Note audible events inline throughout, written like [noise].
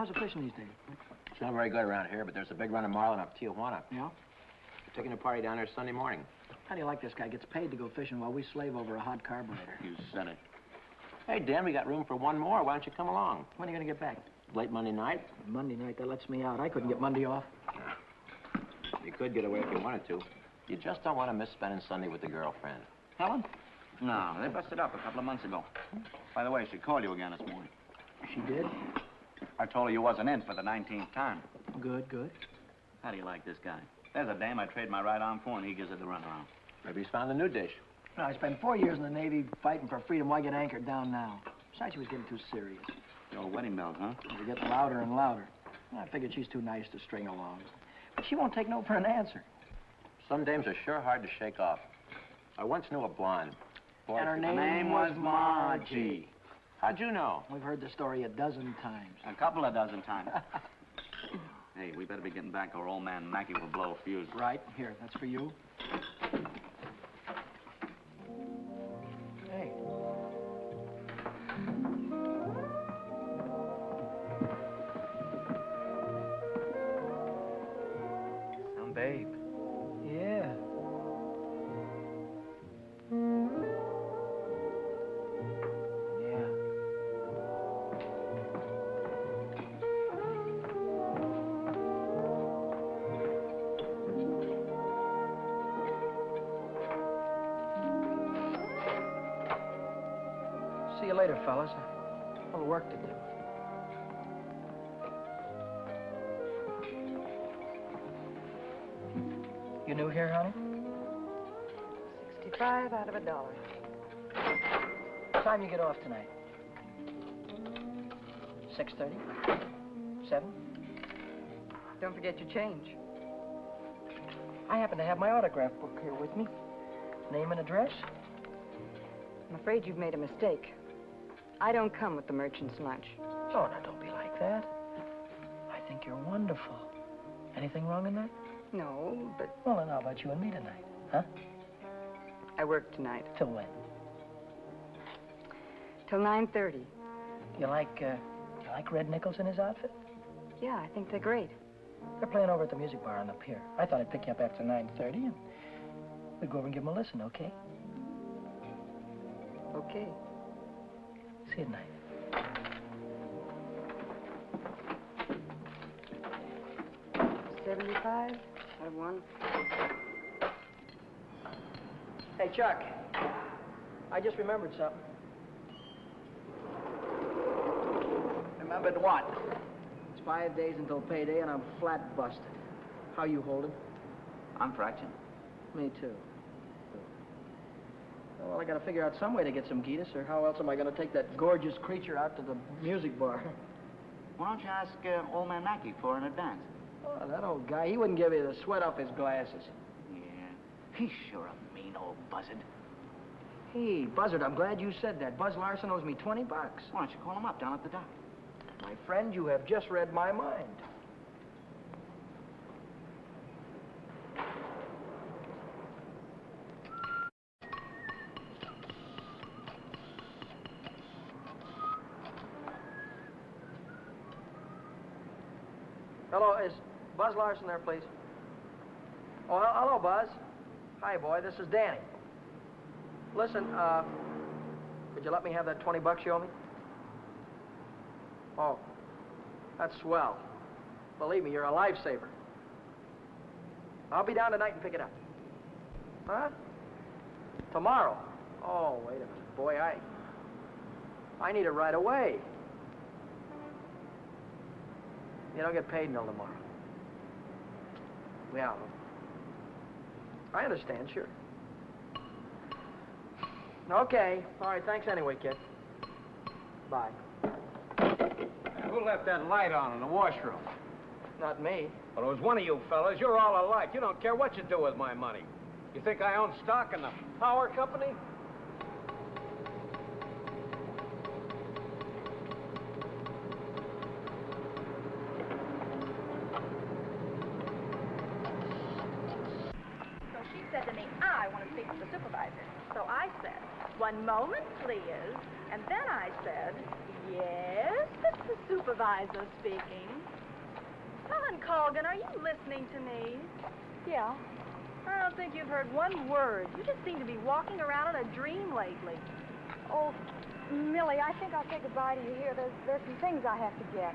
Fine. Buzz, how's the fishing these days? It's not very good around here, but there's a big run of marlin up Tijuana. Yeah? We're taking a party down there Sunday morning. How do you like this guy? Gets paid to go fishing while we slave over a hot carburetor. You said it. Hey, Dan, we got room for one more. Why don't you come along? When are you going to get back? Late Monday night? Monday night, that lets me out. I couldn't get Monday off. [laughs] You could get away if you wanted to. You just don't want to miss spending Sunday with the girlfriend. Helen? No, they busted up a couple of months ago. By the way, she called you again this morning. She did? I told her you wasn't in for the 19th time. Good, good. How do you like this guy? There's a dame I trade my right arm for, and he gives her the runaround. Maybe he's found a new dish. No, I spent four years in the Navy fighting for freedom. Why get anchored down now? Besides, she was getting too serious. The old wedding bells, huh? They were getting louder and louder. I figured she's too nice to string along. But she won't take no for an answer. Some dames are sure hard to shake off. I once knew a blonde. Boy, And her name, name was Margie. How'd you know? We've heard the story a dozen times. A couple of dozen times. [laughs] hey, we better be getting back or old man Mackey will blow a fuse. Right, here, that's for you. Off tonight? 6.30? 7? Don't forget your change. I happen to have my autograph book here with me. Name and address? I'm afraid you've made a mistake. I don't come with the merchant's lunch. Oh, now don't be like that. I think you're wonderful. Anything wrong in that? No, but Well, then how about you and me tonight? Huh? I work tonight. Till when? Till 9.30. You like, uh, you like Red Nichols in his outfit? Yeah, I think they're great. They're playing over at the music bar on the pier. I thought I'd pick you up after 9.30 and we'd go over and give them a listen, okay? Okay. See you tonight. Seventy-five out of one. Hey, Chuck. I just remembered something. Remembered what? It's five days until payday, and I'm flat busted. How you holding? I'm fraction. Me too. Well, I gotta figure out some way to get some Gitas, or how else am I gonna take that gorgeous creature out to the music bar? Why don't you ask uh, old man Mackey for an advance? Oh, that old guy, he wouldn't give you the sweat off his glasses. Yeah. He's sure a mean old buzzard. Hey, Buzzard, I'm glad you said that. Buzz Larson owes me 20 bucks. Why don't you call him up down at the dock? My friend, you have just read my mind. Hello, is Buzz Larson there, please? Oh, hello, Buzz. Hi, boy. This is Danny. Listen, uh, could you let me have that 20 bucks you owe me? Oh, that's swell. Believe me, you're a lifesaver. I'll be down tonight and pick it up. Huh? Tomorrow? Oh, wait a minute. Boy, I... I need it right away. You don't get paid until tomorrow. Well, I understand, sure. Okay. All right, thanks anyway, kid. Bye. Who left that light on in the washroom? Not me. Well, it was one of you fellas. You're all alike. You don't care what you do with my money. You think I own stock in the power company? So she said to me, I want to speak to the supervisor. So I said, one moment, please. And then I said, yes. Supervisor speaking. Helen Colgan, are you listening to me? Yeah. I don't think you've heard one word. You just seem to be walking around in a dream lately. Oh, Millie, I think I'll say goodbye to you here. There's, there's some things I have to get.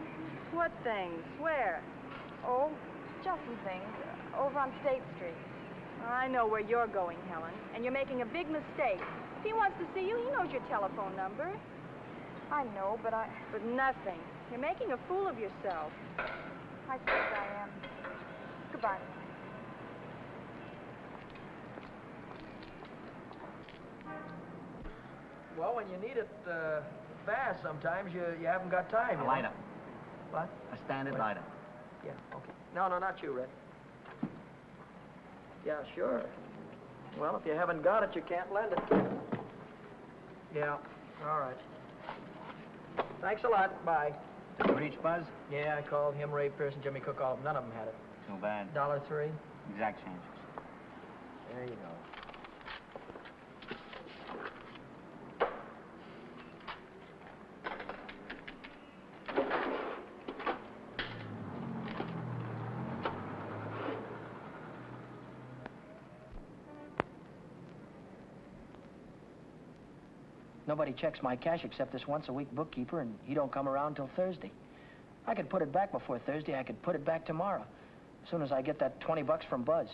What things? Where? Oh, just some things. Over on State Street. I know where you're going, Helen, and you're making a big mistake. If he wants to see you, he knows your telephone number. I know, but I... But nothing. You're making a fool of yourself. I suppose I am. Goodbye. Well, when you need it uh, fast, sometimes you, you haven't got time. A you know? lighter. What? A standard What? lighter. Yeah, okay. No, no, not you, Red. Yeah, sure. Well, if you haven't got it, you can't lend it. Yeah, all right. Thanks a lot. Bye. Did you reach Buzz? Yeah, I called him, Ray Pierce, and Jimmy Cook. All of them. None of them had it. Too bad. Dollar three. Exact changes. There you go. Nobody checks my cash except this once-a-week bookkeeper, and he don't come around till Thursday. I could put it back before Thursday. I could put it back tomorrow, as soon as I get that 20 bucks from Buzz.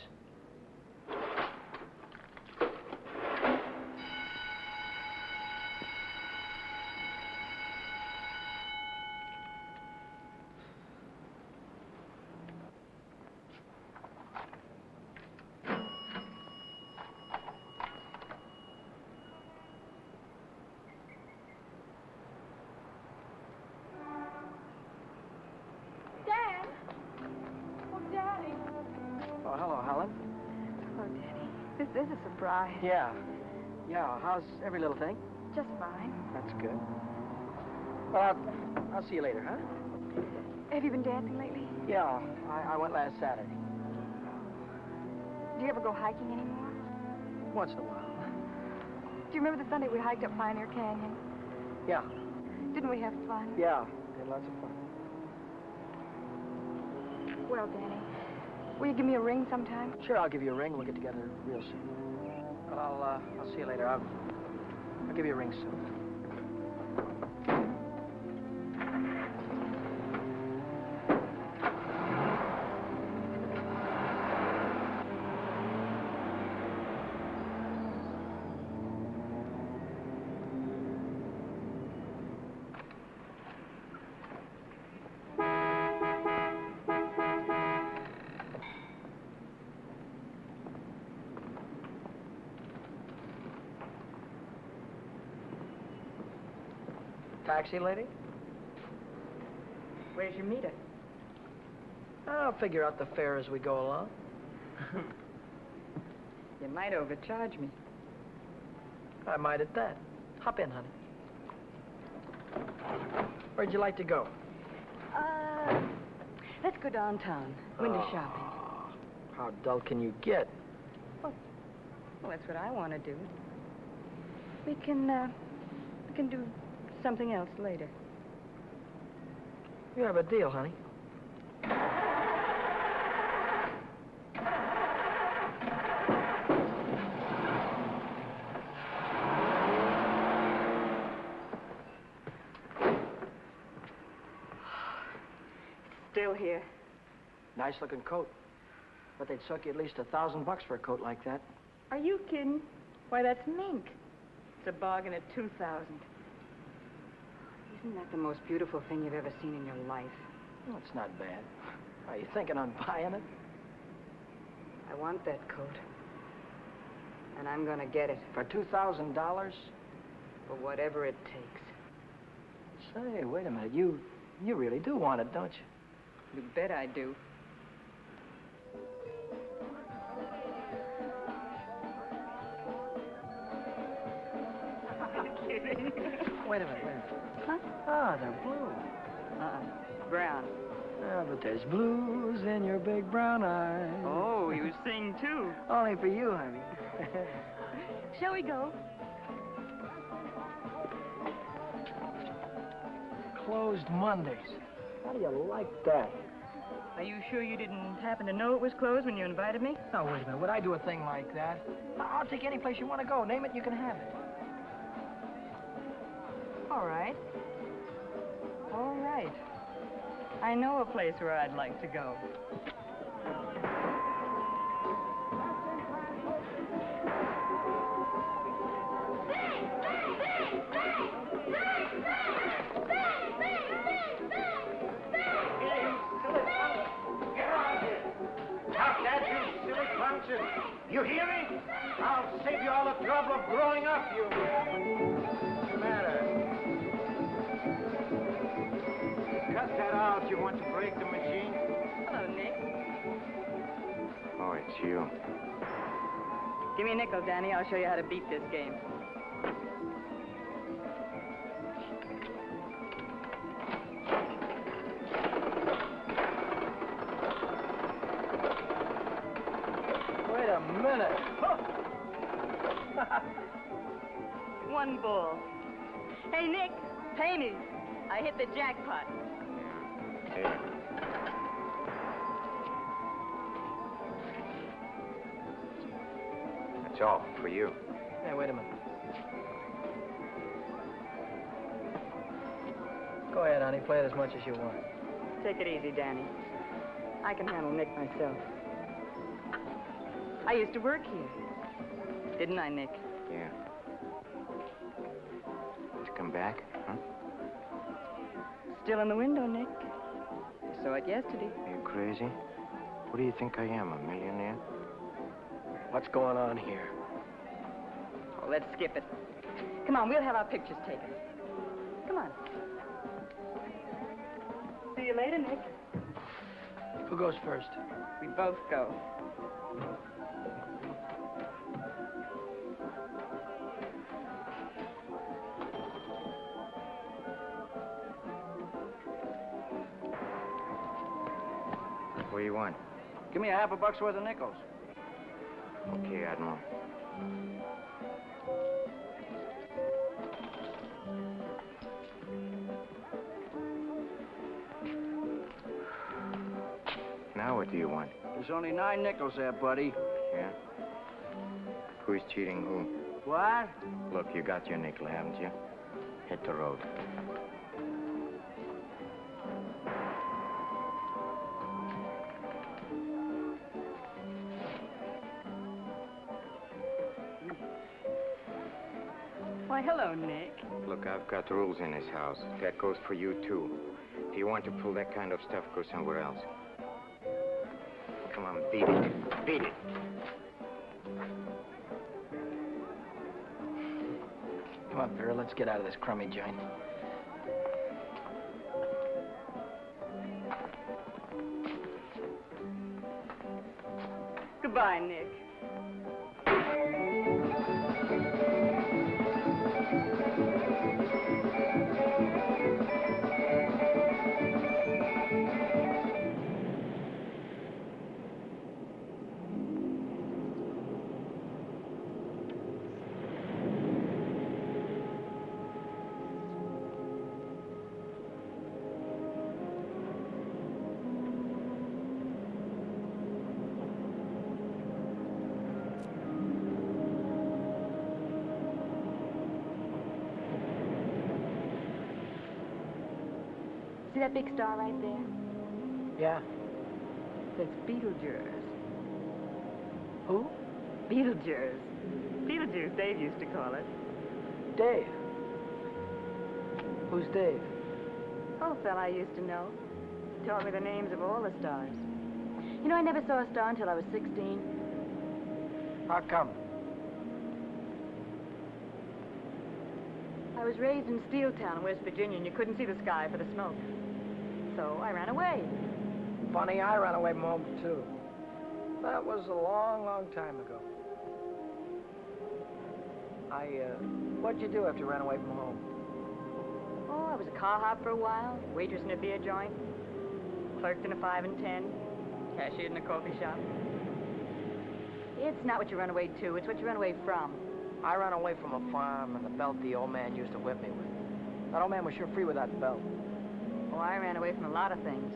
Yeah. Yeah, how's every little thing? Just fine. That's good. Well, I'll, I'll see you later, huh? Have you been dancing lately? Yeah, I, I went last Saturday. Do you ever go hiking anymore? Once in a while. Do you remember the Sunday we hiked up Pioneer Canyon? Yeah, Didn't we have fun? yeah. We had lots of fun. Well, Danny, will you give me a ring sometime? Sure, I'll give you a ring. We'll get together real soon. I'll, uh, I'll see you later. I'll, I'll give you a ring soon. Taxi lady? Where's your meter? I'll figure out the fare as we go along. [laughs] You might overcharge me. I might at that. Hop in, honey. Where'd you like to go? Uh, let's go downtown. Window Oh. shopping. How dull can you get? Well, well that's what I want to do. We can, uh, we can do something else later. You have a deal, honey. Still here. Nice looking coat. But they'd suck you at least a thousand bucks for a coat like that. Are you kidding? Why, that's mink. It's a bargain at 2000 Isn't that the most beautiful thing you've ever seen in your life? Well, it's not bad. Are you thinking on buying it? I want that coat. And I'm gonna get it For two thousand dollars? for whatever it takes. Say, wait a minute. You you really do want it, don't you? You bet I do. [laughs] Wait a minute, Ah, they're blue. Uh-uh. Brown. Ah, but there's blues in your big brown eyes. Oh, you sing too. [laughs] Only for you, honey. [laughs] Shall we go? Closed Mondays. How do you like that? Are you sure you didn't happen to know it was closed when you invited me? Now, wait a minute. Would I do a thing like that? I'll take any place you want to go. Name it, you can have it. All right. All right. I know a place where I'd like to go. You hear me? I'll save you all the trouble of growing up, you... it's you. Give me a nickel, Danny. I'll show you how to beat this game. Wait a minute. [laughs] One bull. Hey, Nick, pay me. I hit the jackpot. Here. That's all for you. Hey, wait a minute. Go ahead, honey. Play it as much as you want. Take it easy, Danny. I can handle Nick myself. I used to work here. Didn't I, Nick? Yeah. To come back, huh? Still in the window, Nick. I saw it yesterday. Are you crazy? What do you think I am, a millionaire? What's going on here? Oh, let's skip it. Come on, we'll have our pictures taken. Come on. See you later, Nick. Who goes first? We both go. What do you want? Give me a half a buck's worth of nickels. Okay, Admiral. Now what do you want? There's only nine nickels there, buddy. Yeah? Who's cheating who? What? Look, you got your nickel, haven't you? Hit the road. Why, Nick. Look, I've got rules in this house. That goes for you, too. If you want to pull that kind of stuff, go somewhere else. Come on, beat it. Beat it. Come on, Vera. Let's get out of this crummy joint. Goodbye, Nick. Star right there? Yeah? That's Betelgeuse. Who? Beetlejuice. Beetlejuice, Dave used to call it. Dave. Who's Dave? Oh, fella I used to know. He Taught me the names of all the stars. You know, I never saw a star until I was 16. How come? I was raised in Steeltown, West Virginia, and you couldn't see the sky for the smoke. So I ran away. Funny, I ran away from home, too. That was a long, long time ago. I, uh, what'd you do after you ran away from home? Oh, I was a car hop for a while, waitress in a beer joint, clerked in a five and ten, cashiered in a coffee shop. It's not what you run away to, it's what you run away from. I ran away from a farm and the belt the old man used to whip me with. That old man was sure free with that belt. Oh, I ran away from a lot of things.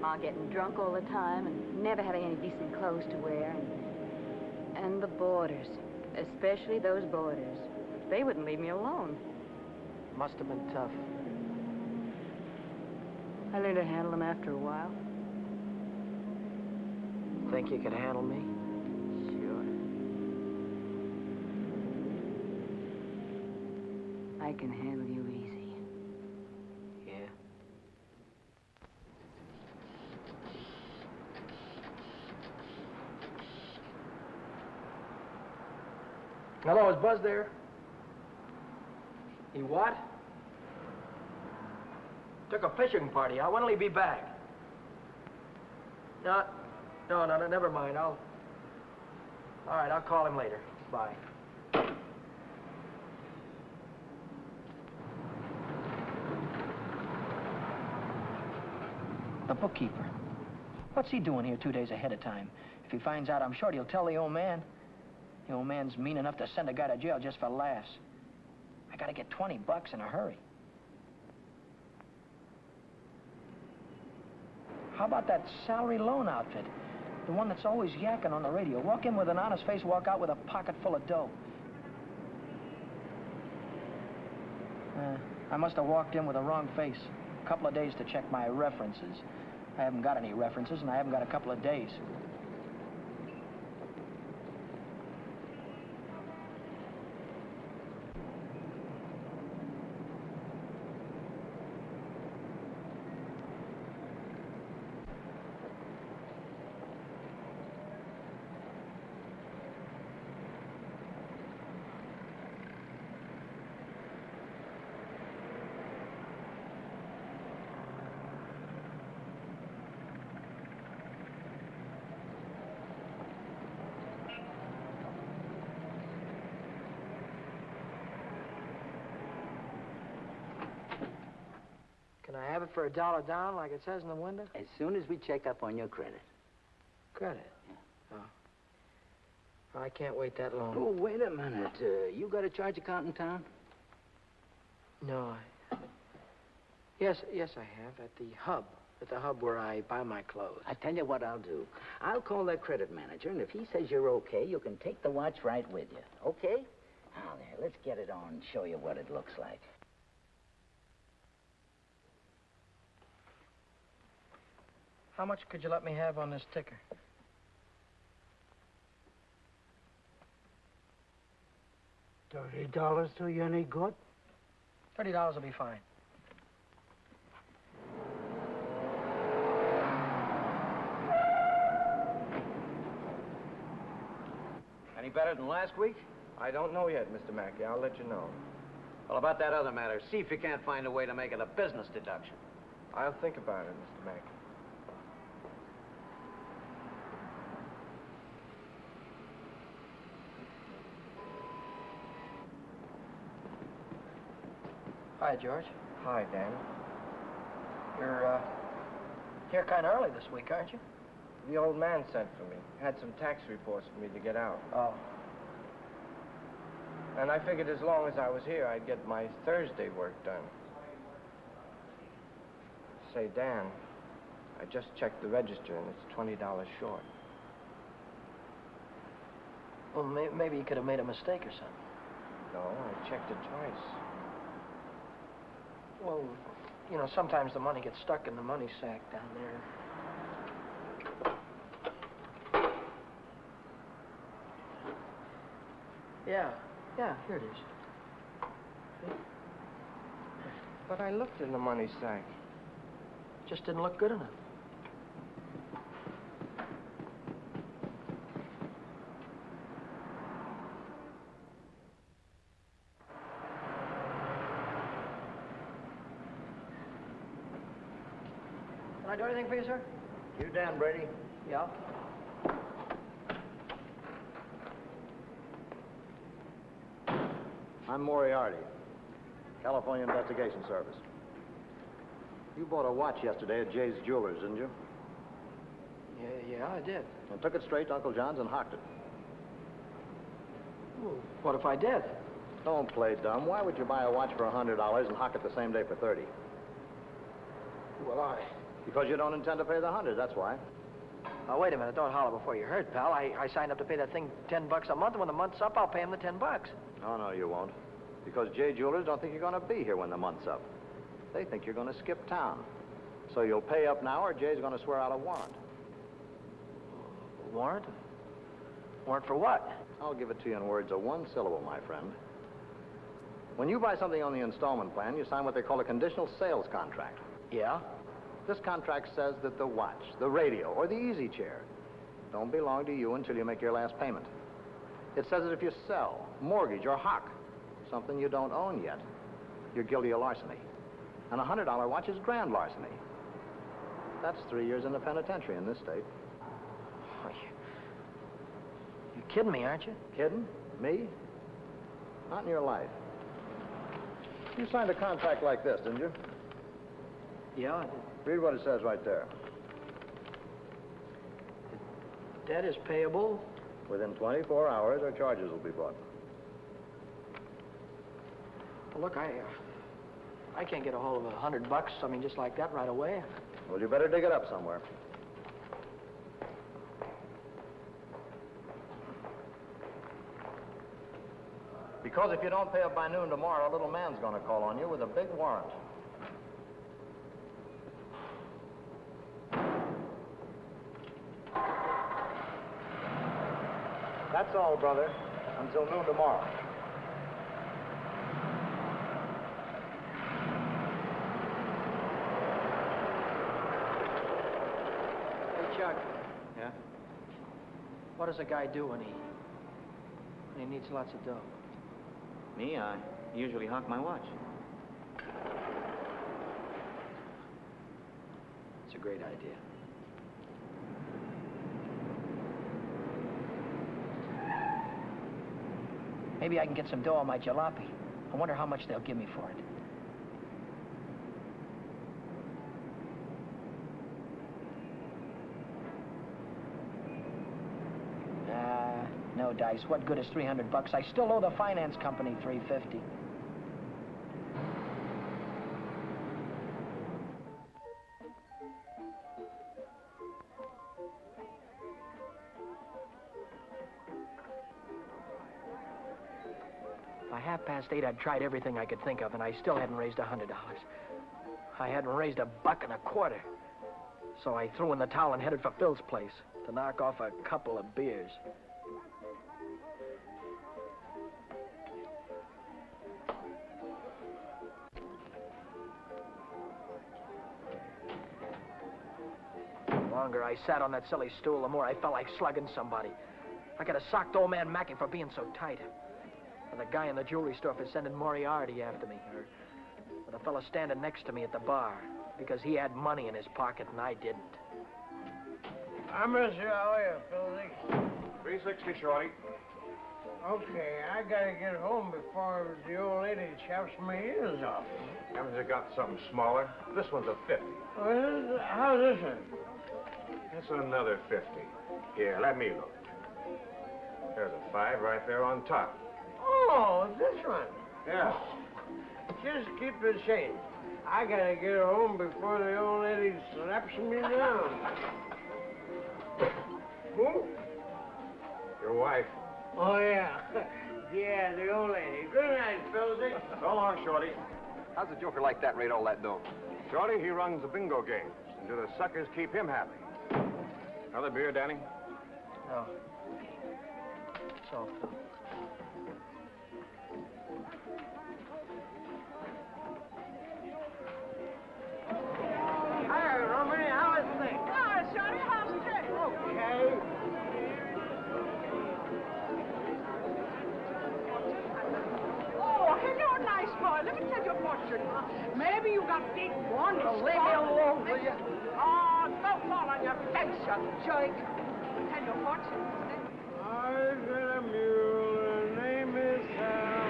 Ma getting drunk all the time and never having any decent clothes to wear. And, and the boarders, especially those boarders. They wouldn't leave me alone. Must have been tough. I learned to handle them after a while. Think you could handle me? Sure. I can handle you easy. Yeah. Hello, is Buzz there? He what? Took a fishing party out. When will he be back? No, no, no, no, never mind. I'll... All right, I'll call him later. Bye. The bookkeeper. What's he doing here two days ahead of time? If he finds out, I'm sure he'll tell the old man. The old man's mean enough to send a guy to jail just for laughs. I gotta get 20 bucks in a hurry. How about that salary loan outfit? The one that's always yakking on the radio. Walk in with an honest face, walk out with a pocket full of dough. Uh, I must have walked in with a wrong face. A couple of days to check my references. I haven't got any references, and I haven't got a couple of days. It for a dollar down, like it says in the window? As soon as we check up on your credit. Credit. Oh. I can't wait that long. Oh, wait a minute. Uh, you got a charge account in town? No, I... Yes, yes, I have. At the hub. At the hub where I buy my clothes. I tell you what I'll do. I'll call that credit manager, and if he says you're okay, you can take the watch right with you. Okay? Now, there, let's get it on and show you what it looks like. How much could you let me have on this ticker? Thirty dollars do you any good? Thirty dollars will be fine. Any better than last week? I don't know yet, Mr. Mackey. I'll let you know. Well, about that other matter, see if you can't find a way to make it a business deduction. I'll think about it, Mr. Mackey. Hi, George. Hi, Dan. You're, uh, here kind of early this week, aren't you? The old man sent for me. Had some tax reports for me to get out. Oh. And I figured as long as I was here, I'd get my Thursday work done. Say, Dan, I just checked the register and it's $20 short. Well, may maybe you could have made a mistake or something. No, I checked it twice. Well, you know, sometimes the money gets stuck in the money sack down there. Yeah, yeah, here it is. But I looked in the money sack. Just didn't look good enough. For you, sir? You, Dan Brady? Yeah. I'm Moriarty, California Investigation Service. You bought a watch yesterday at Jay's Jewelers, didn't you? Yeah, yeah, I did. And took it straight to Uncle John's and hocked it. Well, what if I did? Don't play dumb. Why would you buy a watch for a $100 and hock it the same day for 30? Why? Because you don't intend to pay the hundred, that's why. Now, wait a minute. Don't holler before you're hurt, pal. I, I signed up to pay that thing ten bucks a month, and when the month's up, I'll pay him the ten bucks. Oh, no, you won't. Because Jay Jewelers don't think you're going to be here when the month's up. They think you're going to skip town. So you'll pay up now, or Jay's going to swear out a warrant. Warrant? Warrant for what? I'll give it to you in words of one syllable, my friend. When you buy something on the installment plan, you sign what they call a conditional sales contract. Yeah? This contract says that the watch, the radio, or the easy chair don't belong to you until you make your last payment. It says that if you sell, mortgage, or hock something you don't own yet, you're guilty of larceny. And a $100 watch is grand larceny. That's three years in the penitentiary in this state. Oh, you... You're kidding me, aren't you? Kidding? Me? Not in your life. You signed a contract like this, didn't you? Yeah, I did. Read what it says right there. Debt is payable. Within 24 hours, our charges will be brought. Well, look, I, uh, I can't get a hold of a hundred bucks, I mean, just like that right away. Well, you better dig it up somewhere. Because if you don't pay up by noon tomorrow, a little man's going to call on you with a big warrant. That's all, brother. Until noon tomorrow. Hey, Chuck, Yeah? what does a guy do when he, when he needs lots of dough? Me, I usually hawk my watch. It's a great idea. Maybe I can get some dough on my jalopy. I wonder how much they'll give me for it. Ah, no dice. What good is 300 bucks? I still owe the finance company 350. Past eight, I'd tried everything I could think of, and I still hadn't raised a hundred dollars. I hadn't raised a buck and a quarter. So I threw in the towel and headed for Phil's place to knock off a couple of beers. The longer I sat on that silly stool, the more I felt like slugging somebody. I could have socked old man Mackey for being so tight. Or the guy in the jewelry store for sending Moriarty after me. Or, or the fellow standing next to me at the bar because he had money in his pocket and I didn't. I miss you. How are you, Philly? 360, Shorty. Okay, I gotta get home before the old lady chops my ears off. Haven't you got something smaller? This one's a 50. Well, this- how's this one? That's another 50. Here, let me look. There's a five right there on top. Oh, this one. Yeah. Oh, just keep the change. I gotta get home before the old lady slaps me down. Who? Your wife. Oh, yeah. [laughs] Yeah, the old lady. Good night, Philzy. So long, Shorty. How's a joker like that rate all that dough? Shorty, he runs the bingo games. And do the suckers keep him happy? Another beer, Danny? No. So, Hi, you jerk. Tell you a fortune. I've got a mule. Her name is Sal.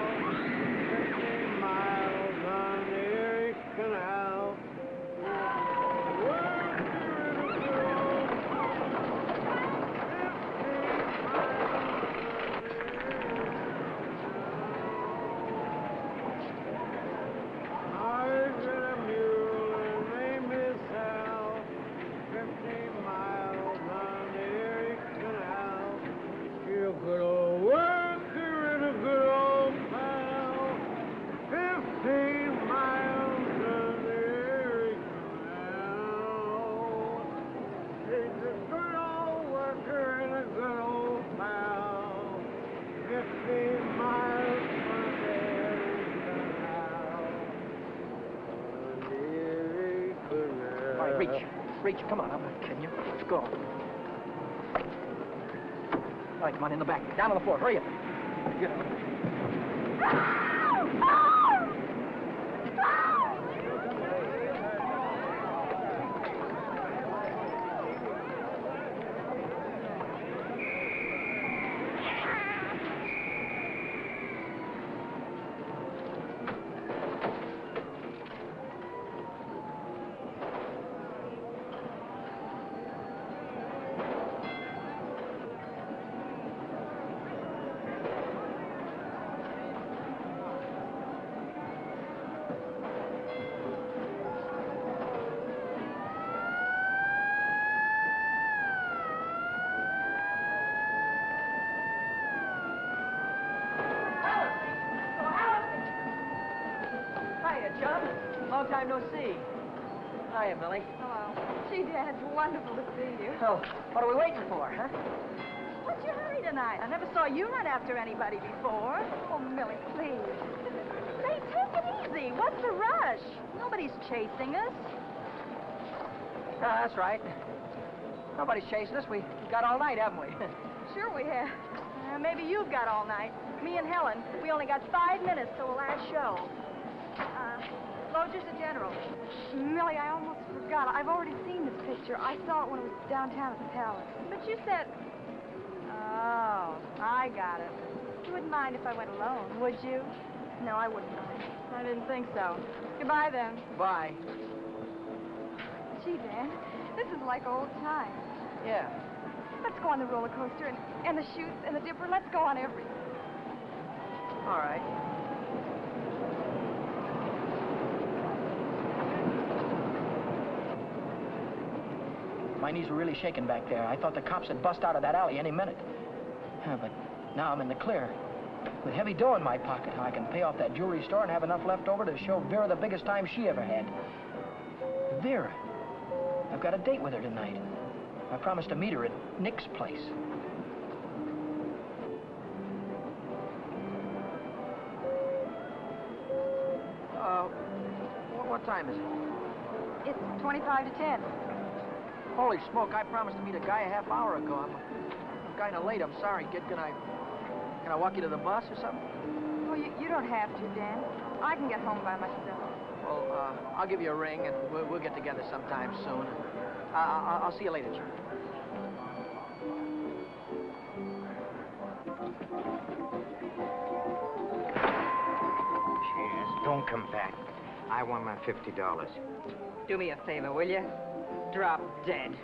Fifty miles on the Erie Canal. I've got a mule. Her name is Sal. Reach. Reach. Come on, I'm not kidding you. Let's go. All right, come on, the back. Down on the floor. Hurry up. Hiya, Chum. Long time no see. Hiya, Millie. Hello. Gee, Dad, it's wonderful to see you. Oh, what are we waiting for, huh? What's your hurry tonight? I never saw you run after anybody before. Oh, Millie, please. Say, take it easy. What's the rush? Nobody's chasing us. Ah, that's right. Nobody's chasing us. We got all night, haven't we? [laughs] Sure we have. Uh, maybe you've got all night. Me and Helen, we only got five minutes till the last show. Lodger's the general. Millie, I almost forgot. I've already seen this picture. I saw it when it was downtown at the Palace. But you said... Oh, I got it. You wouldn't mind if I went alone, would you? No, I wouldn't mind. I didn't think so. Goodbye, then. Bye. Gee, Dan, this is like old times. Yeah. Let's go on the roller coaster and, and the chutes and the dipper. Let's go on everything. All right. My knees were really shaking back there. I thought the cops had bust out of that alley any minute. Yeah, but now I'm in the clear. With heavy dough in my pocket, I can pay off that jewelry store and have enough left over to show Vera the biggest time she ever had. Vera. I've got a date with her tonight. I promised to meet her at Nick's place. Uh, what, what time is it? It's 25 to 10. Holy smoke, I promised to meet a guy a half hour ago. I'm, I'm kind of late. I'm sorry, kid. Can I, can I walk you to the bus or something? Well, you, you don't have to, Dan. I can get home by myself. Well, uh, I'll give you a ring, and we'll, we'll get together sometime soon. Uh, I'll, I'll see you later, Charlie. Cheers. Don't come back. I want my $50. Do me a favor, will you? Drop dead.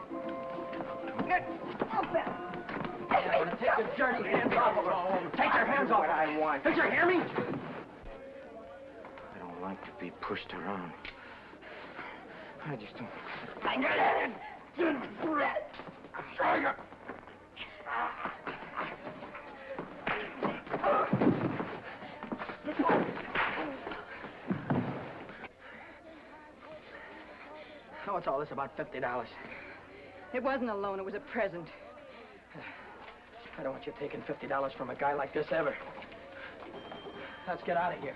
Take your dirty hands off of her. Take your hands off what I want. Did you hear me? I don't like to be pushed around. I just don't... What's all this about $50? It wasn't a loan, it was a present. I don't want you taking $50 from a guy like this ever. Let's get out of here.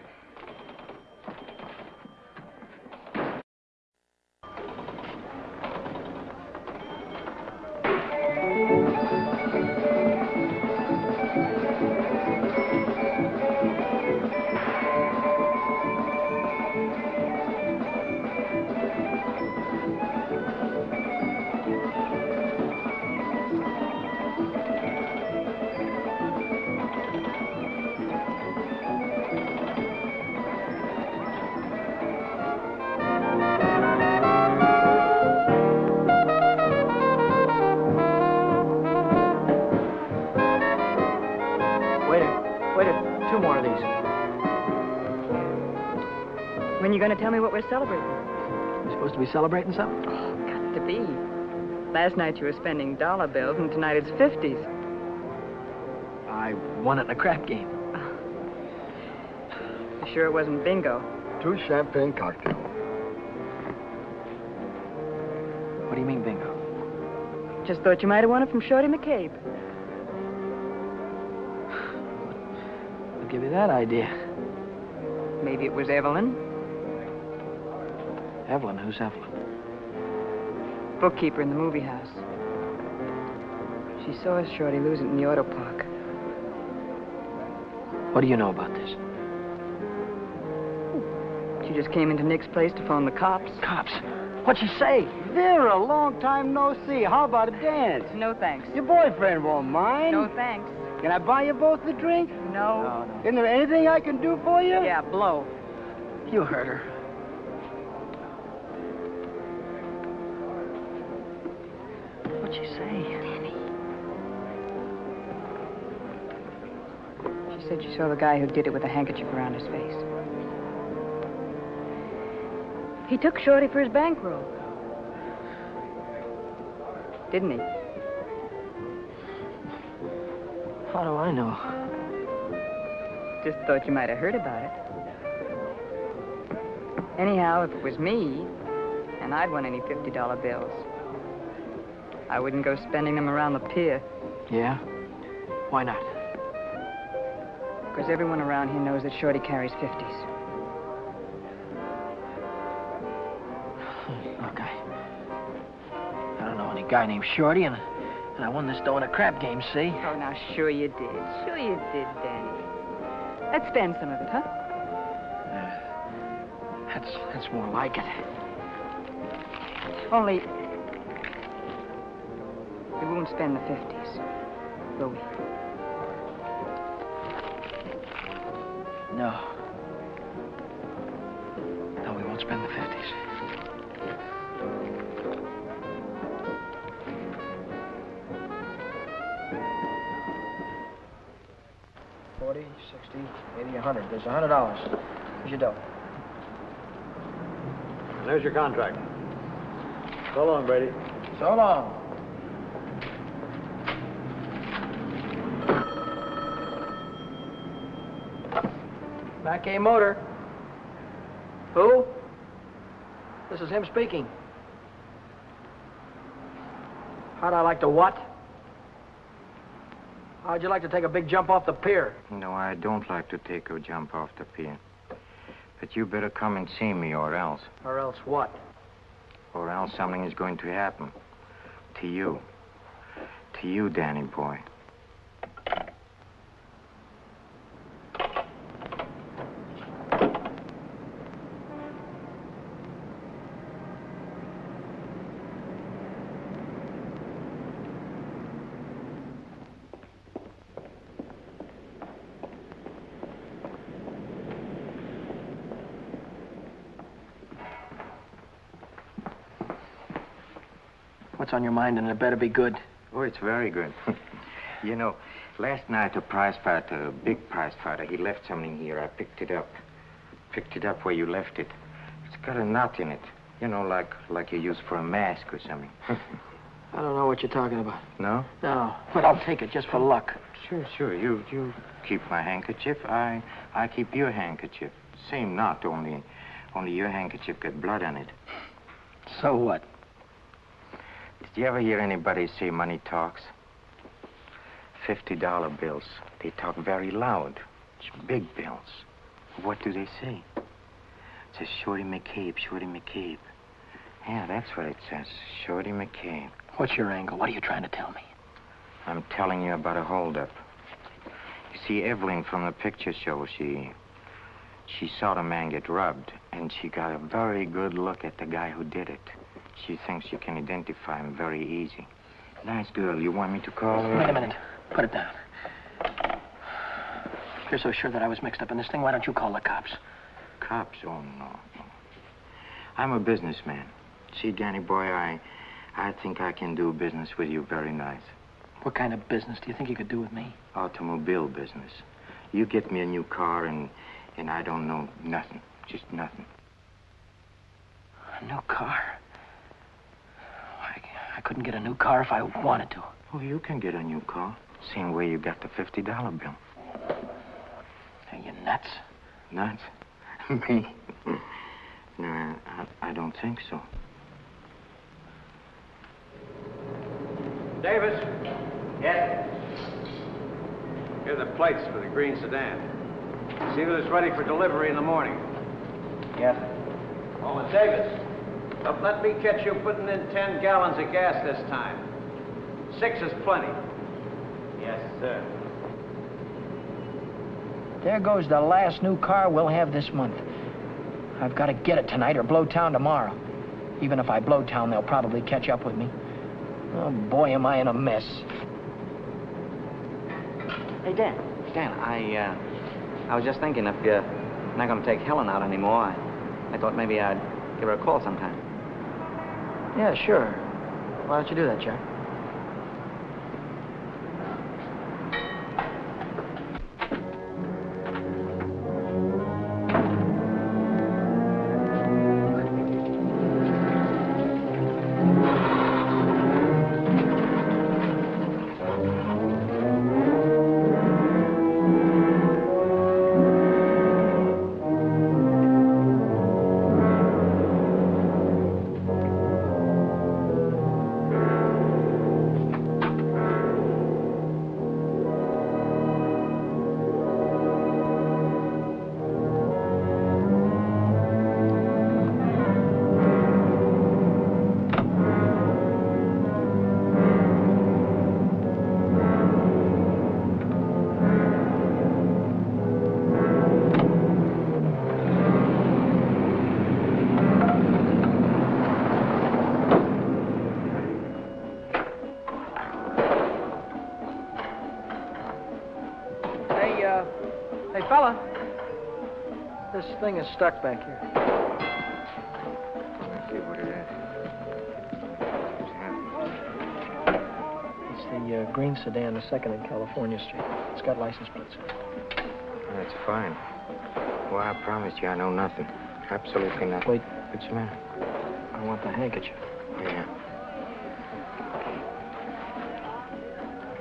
We're celebrating? You supposed to be celebrating something? Oh, got to be. Last night you were spending dollar bills, and tonight it's 50s. I won it in a crap game. You [sighs] sure it wasn't bingo? Two champagne cocktails. What do you mean, bingo? Just thought you might have won it from Shorty McCabe. I'll give you that idea. Maybe it was Evelyn. Evelyn, who's Evelyn? bookkeeper in the movie house. She saw us, Shorty lose it in the auto park. What do you know about this? She just came into Nick's place to phone the cops. Cops? What'd she say? Vera, long time no see. How about a dance? No thanks. Your boyfriend won't mind. No thanks. Can I buy you both a drink? No. Isn't there anything I can do for you? Yeah, blow. You heard her. Said you saw the guy who did it with a handkerchief around his face. He took Shorty for his bankroll. Didn't he? How do I know? Just thought you might have heard about it. Anyhow, if it was me, and I'd won any $50 bills, I wouldn't go spending them around the pier. Yeah? Why not? Because everyone around here knows that Shorty carries 50s. Hmm, look, I... I don't know any guy named Shorty, and, and I won this dough in a crap game, see? Oh, now, sure you did. Sure you did, Danny. Let's spend some of it, huh? Uh, that's, that's more like it. Only... We won't spend the 50s, will we? Eighty, a hundred. There's a hundred dollars. Here's your dough. There's your contract. So long, Brady. So long. Mackay Motor. Who? This is him speaking. How'd I like to what? How'd you like to take a big jump off the pier? No, I don't like to take a jump off the pier. But you better come and see me, or else. Or else what? Or else something is going to happen. To you. To you, Danny boy. What's on your mind, and it better be good. Oh, it's very good. [laughs] you know, last night a prize fighter, a big prize fighter, he left something here. I picked it up. Picked it up where you left it. It's got a knot in it. You know, like like you use for a mask or something. [laughs] I don't know what you're talking about. no? No, but I'll take it just for luck. Sure, sure. You you keep my handkerchief. I I keep your handkerchief. Same knot, only only your handkerchief got blood on it. So what? Did you ever hear anybody say money talks? Fifty dollar bills. They talk very loud. It's big bills. What do they say? It says Shorty McCabe, Shorty McCabe. Yeah, that's what it says. Shorty McCabe. What's your angle? What are you trying to tell me? I'm telling you about a holdup. You see, Evelyn from the picture show, she she saw the man get robbed, and she got a very good look at the guy who did it. She thinks you can identify him very easy. Nice girl. You want me to call her? Wait a minute. Put it down. If you're so sure that I was mixed up in this thing, why don't you call the cops? Cops? Oh, no. no. I'm a businessman. See, Danny boy, I, I think I can do business with you very nice. What kind of business do you think you could do with me? Automobile business. You get me a new car and, and I don't know nothing. Just nothing. A new car? I, I couldn't get a new car if I wanted to. Oh, you can get a new car. Same way you got the $50 bill. Are you nuts? Nuts? [laughs] me? [laughs] no, I, I don't think so. Davis? Yes? Here are the plates for the green sedan. See that it's ready for delivery in the morning. Yes. Oh, and Davis, But let me catch you putting in ten gallons of gas this time. Six is plenty. Yes, sir. There goes the last new car we'll have this month. I've got to get it tonight or blow town tomorrow. Even if I blow town, they'll probably catch up with me. Oh, boy, am I in a mess. Hey, Dan. Dan, I, uh, I was just thinking if you're not going to take Helen out anymore, I, I thought maybe I'd give her a call sometime. Yeah, sure. Why don't you do that, Jack? Thing is stuck back here. Let's see what it is. It's the uh, green sedan, the second in California Street. It's got license plates. That's fine. Well, I promise you I know nothing. Absolutely nothing. Wait. What's the matter? I want the handkerchief. Yeah.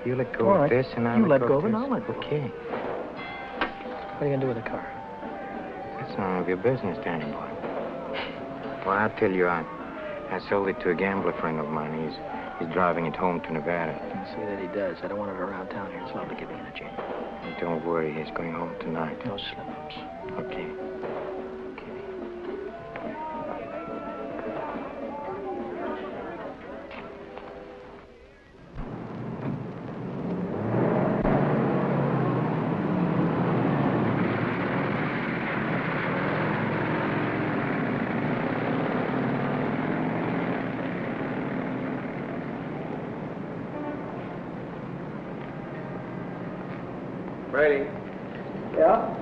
You let go All of right. this and I'll You let go go of it, and I'll let go. Okay. What are you gonna do with the car? None of your business, Danny boy. Well, I'll tell you, I, I sold it to a gambler friend of mine. He's, he's driving it home to Nevada. See that he does. I don't want it around town here. It's liable to get me in a jam. And don't worry, he's going home tonight. No slip-ups. Okay. Brady, Yeah?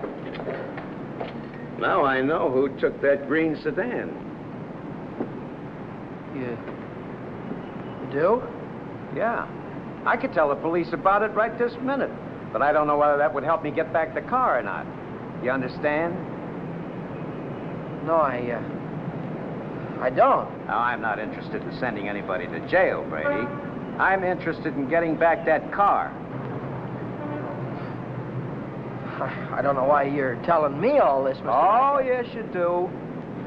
now I know who took that green sedan. You... You do? Yeah. I could tell the police about it right this minute. But I don't know whether that would help me get back the car or not. You understand? No, I, uh... I don't. Now, I'm not interested in sending anybody to jail, Brady. I'm interested in getting back that car. I don't know why you're telling me all this, Mr. Oh, yes, you do.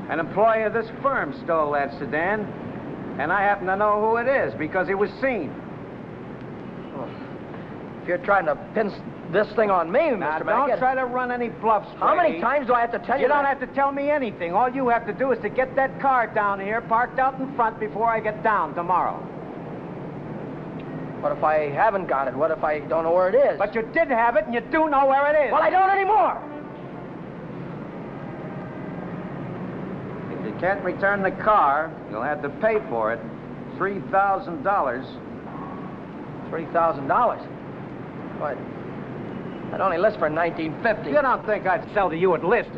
An employee of this firm stole that sedan, and I happen to know who it is because he was seen. If you're trying to pin this thing on me, Now, Mr. don't Beckett... try to run any bluffs, How many times do I have to tell you You don't that? have to tell me anything. All you have to do is to get that car down here, parked out in front before I get down tomorrow. What if I haven't got it? What if I don't know where it is? But you did have it, and you do know where it is. Well, I don't anymore! If you can't return the car, you'll have to pay for it. Three thousand dollars. $3,000. What? That only lists for 1950 You don't think I'd sell to you at list?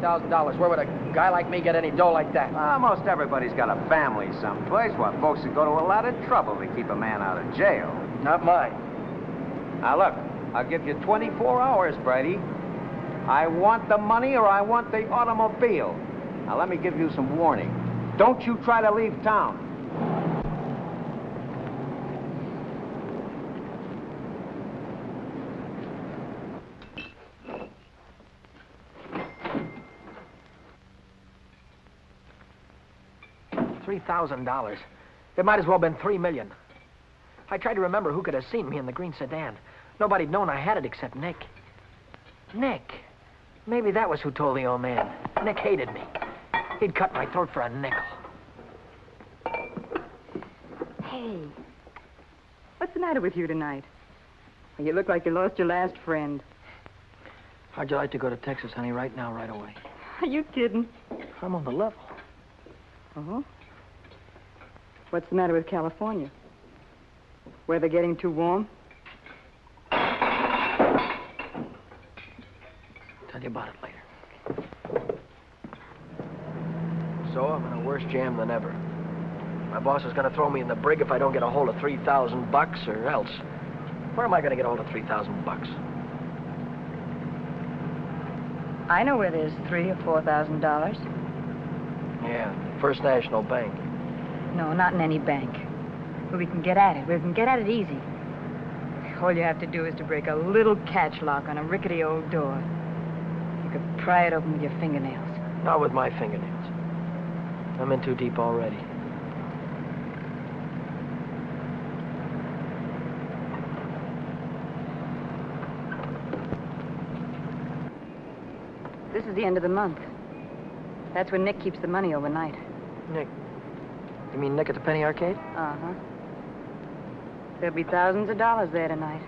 $3,000. Where would a guy like me get any dough like that? Well, most everybody's got a family someplace. Why, folks would go to a lot of trouble to keep a man out of jail. Not mine. Now, look, I'll give you 24 hours, Brady. I want the money or I want the automobile. Now, let me give you some warning. Don't you try to leave town. $3,000. It might as well have been 3 million. I tried to remember who could have seen me in the green sedan. Nobody'd known I had it except Nick. Nick. Maybe that was who told the old man. Nick hated me. He'd cut my throat for a nickel. Hey, what's the matter with you tonight? You look like you lost your last friend. How'd you like to go to Texas, honey, right now, right away? Are you kidding? I'm on the level. Uh-huh. What's the matter with California? Weather getting too warm? Tell you about it later. So I'm in a worse jam than ever. My boss is going to throw me in the brig if I don't get a hold of 3,000 bucks or else. Where am I going to get a hold of 3,000 bucks? I know where there's three or four thousand dollars. Yeah, First National Bank. No, not in any bank. But we can get at it. We can get at it easy. All you have to do is to break a little catch lock on a rickety old door. You could pry it open with your fingernails. Not with my fingernails. I'm in too deep already. This is the end of the month. That's when Nick keeps the money overnight. Nick. You mean Nick at the Penny Arcade? Uh-huh. There'll be thousands of dollars there tonight.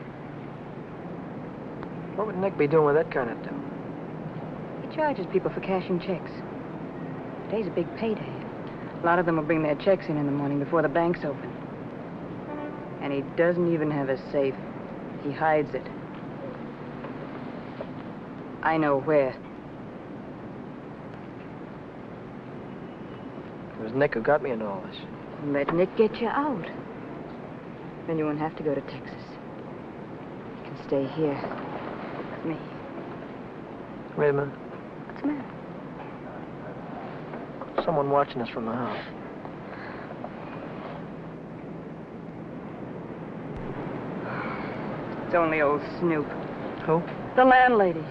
What would Nick be doing with that kind of dough? He charges people for cashing checks. Today's a big payday. A lot of them will bring their checks in in the morning before the bank's open. And he doesn't even have a safe. He hides it. I know where. It was Nick who got me into all this. Let Nick get you out. Then you won't have to go to Texas. You can stay here with me. Wait a minute. What's the matter? Someone watching us from the house. It's only old Snoop. Who? The landlady.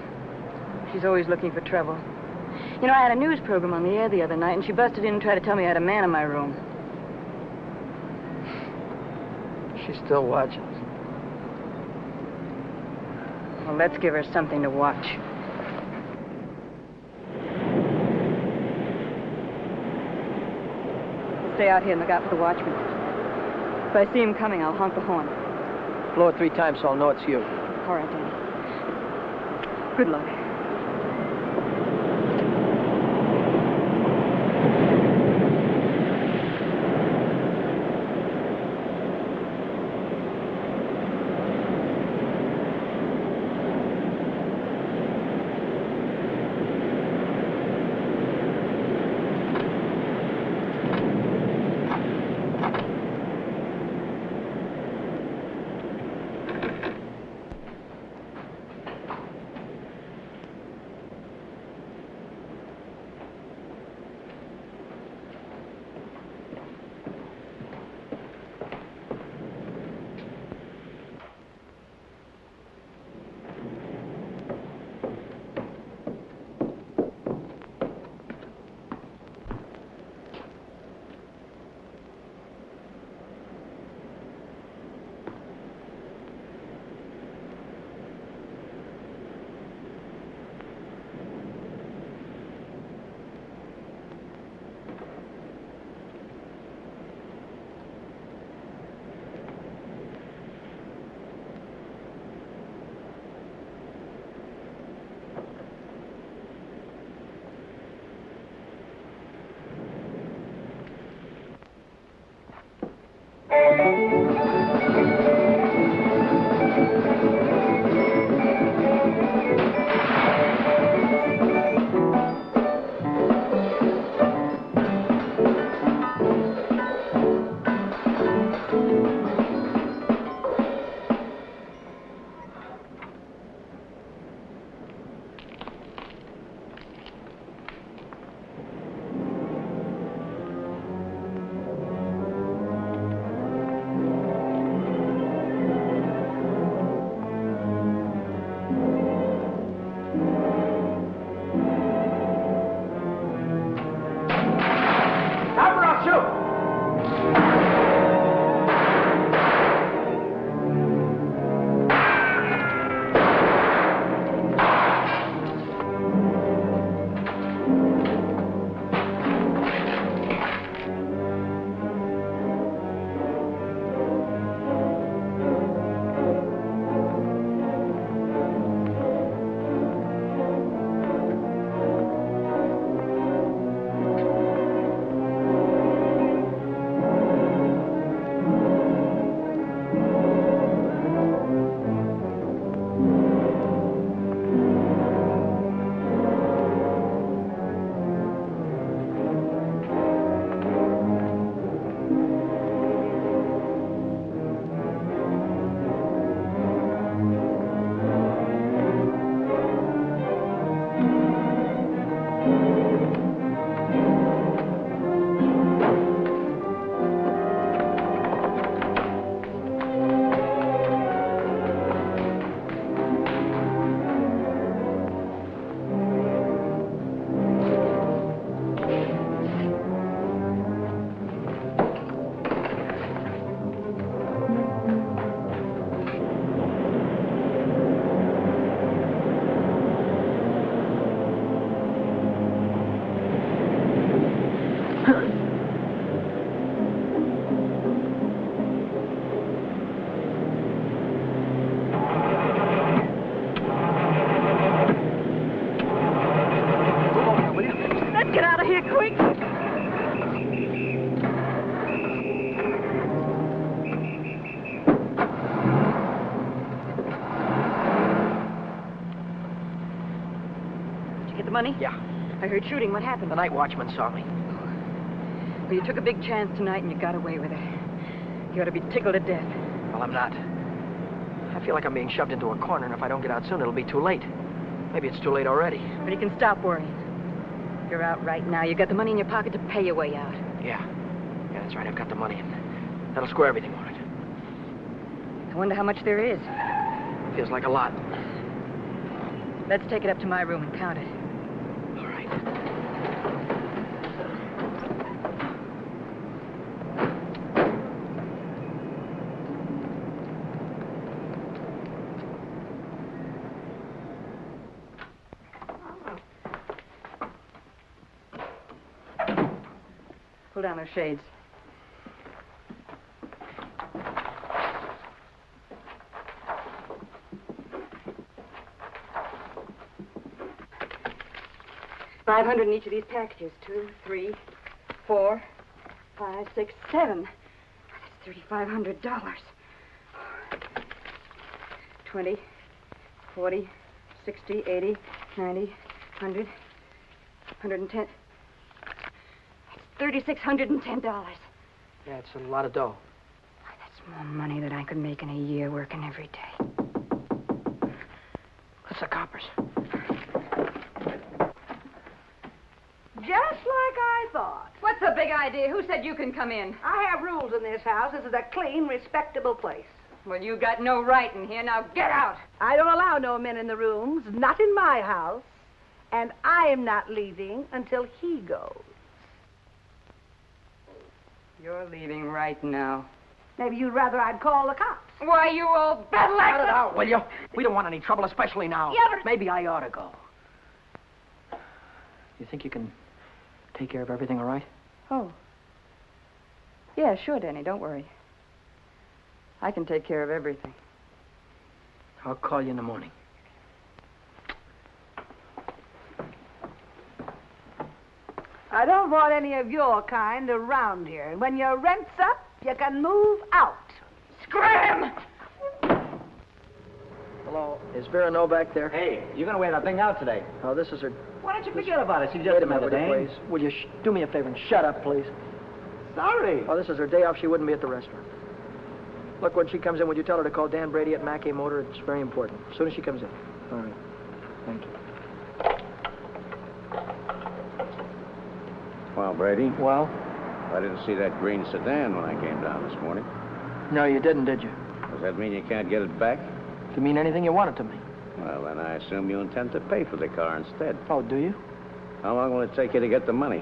She's always looking for trouble. You know, I had a news program on the air the other night, and she busted in and tried to tell me I had a man in my room. She's still watching us. Well, let's give her something to watch. Stay out here and look out for the watchman. If I see him coming, I'll honk the horn. Blow it three times so I'll know it's you. All right, Danny. Good luck. Money? Yeah. I heard shooting. What happened? The night watchman saw me. Well, you took a big chance tonight and you got away with it. You ought to be tickled to death. Well, I'm not. I feel like I'm being shoved into a corner, and if I don't get out soon, it'll be too late. Maybe it's too late already. But you can stop worrying. You're out right now. You've got the money in your pocket to pay your way out. Yeah. Yeah, that's right. I've got the money. That'll square everything all right. I wonder how much there is. Feels like a lot. Let's take it up to my room and count it. All right. Pull down those shades. Five hundred in each of these packages. Two, three, four, five, six, seven. That's thirty-five hundred dollars. Twenty, forty, sixty, eighty, ninety, hundred, hundred and ten. Thirty-six hundred and ten dollars. Yeah, it's a lot of dough. Ah, that's more money than I could make in a year working every day. What's the coppers. Just like I thought. What's the big idea? Who said you can come in? I have rules in this house. This is a clean, respectable place. Well, you got no right in here. Now get out. I don't allow no men in the rooms, not in my house. And I am not leaving until he goes. You're leaving right now. Maybe you'd rather I'd call the cops. Why, you old battle Cut it out, will you? We don't want any trouble, especially now. Yeah, but- Maybe I ought to go. You think you can take care of everything all right? Oh. Yeah, sure, Danny. Don't worry. I can take care of everything. I'll call you in the morning. I don't want any of your kind around here. And when your rent's up, you can move out. Scram! Hello. Is Vera Novak there? Hey, you're gonna wear that thing out today. Oh, this is her. Why don't you forget about it? She just Wait a a minute, minute, please? Will you sh- do me a favor and shut up, please? Sorry. Oh, this is her day off. She wouldn't be at the restaurant. Look, when she comes in, would you tell her to call Dan Brady at Mackay Motor? It's very important. As soon as she comes in. All right. Thank you. Well, Brady, Well? I didn't see that green sedan when I came down this morning. No, you didn't, did you? Does that mean you can't get it back? To mean anything you want it to mean. Well, then I assume you intend to pay for the car instead. Oh, do you? How long will it take you to get the money?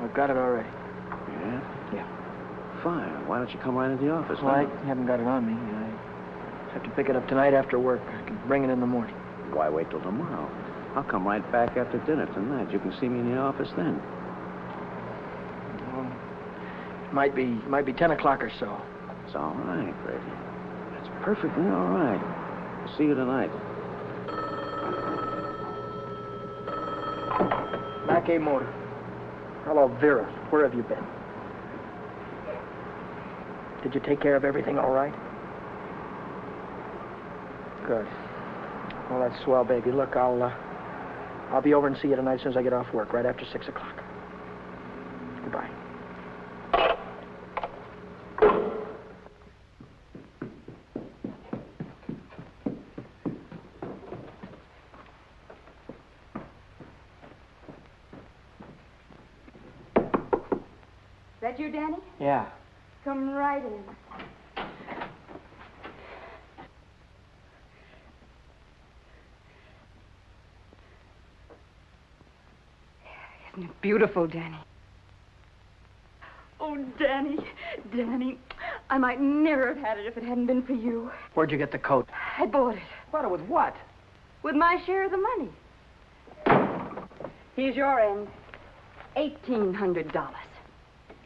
I've got it already. Yeah? Yeah. Fine. Why don't you come right into the office? Well, I haven't got it on me. I have to pick it up tonight after work. I can bring it in the morning. Why wait till tomorrow? I'll come right back after dinner tonight. You can see me in the office then. Well, might be might be ten o'clock or so. It's all right, Brady. It's perfectly all right. I'll see you tonight. Mackay Motor. Hello, Vera. Where have you been? Did you take care of everything all right? Good. Well, that's swell, baby. Look, I'll uh, I'll be over and see you tonight as soon as I get off work, right after six o'clock. Goodbye. That you, Danny? Yeah. Come right in. Isn't it beautiful, Danny? Oh, Danny, Danny, I might never have had it if it hadn't been for you. Where'd you get the coat? I bought it Bought it with what? with my share of the money. Here's your end. Eighteen hundred dollars.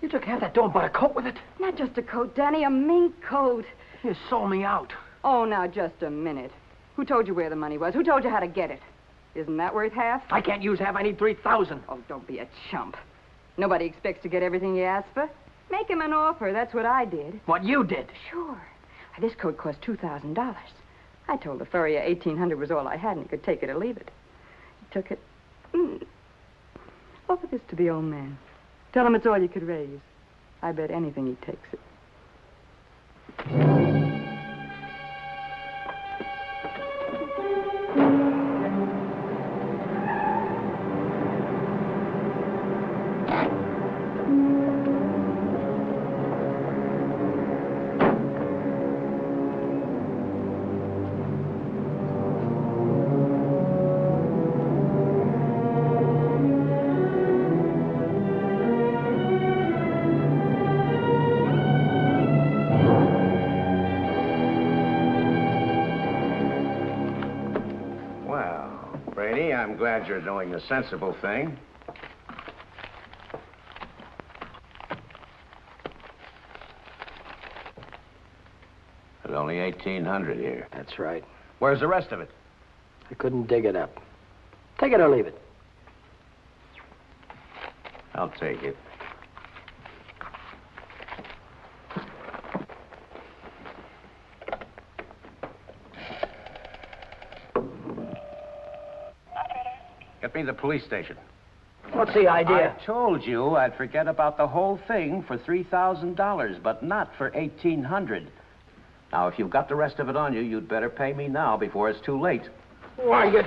You took half that dough and bought a coat with it. Not just a coat, Danny, a mink coat. You sold me out. Oh, now just a minute. Who told you where the money was? Who told you how to get it? Isn't that worth half? I can't use half. I need three thousand. Oh, don't be a chump. Nobody expects to get everything you ask for. Make him an offer. That's what I did. What you did. Sure. This coat cost two thousand dollars. I told the furrier eighteen hundred was all I had, and he could take it or leave it. He took it. Mm. Offer this to the old man. Tell him it's all you could raise. I bet anything he takes it. Brady, I'm glad you're doing the sensible thing. There's only 1,800 here. That's right. Where's the rest of it? I couldn't dig it up. Take it or leave it. I'll take it. Me to the police station. What's the idea? I told you I'd forget about the whole thing for $3,000, but not for 1800 Now, if you've got the rest of it on you, you'd better pay me now before it's too late. Why, you...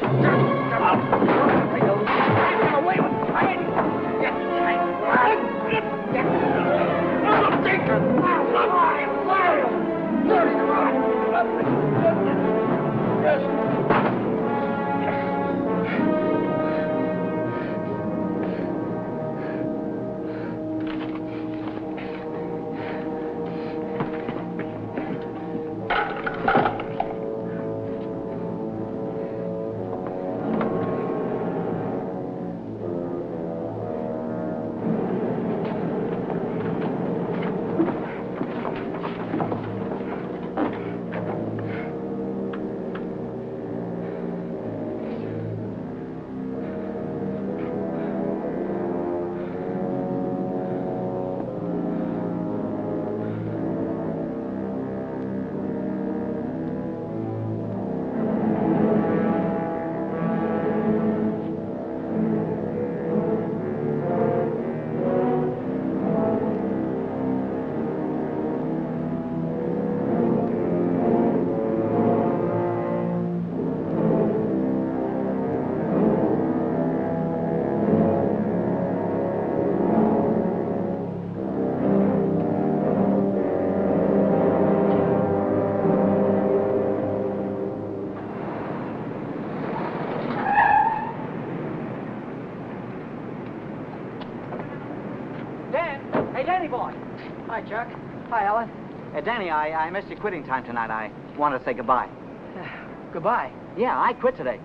Hi, Ellen. Hey, uh, Danny, I, I missed your quitting time tonight. I wanted to say goodbye. Uh, goodbye. Yeah, I quit today.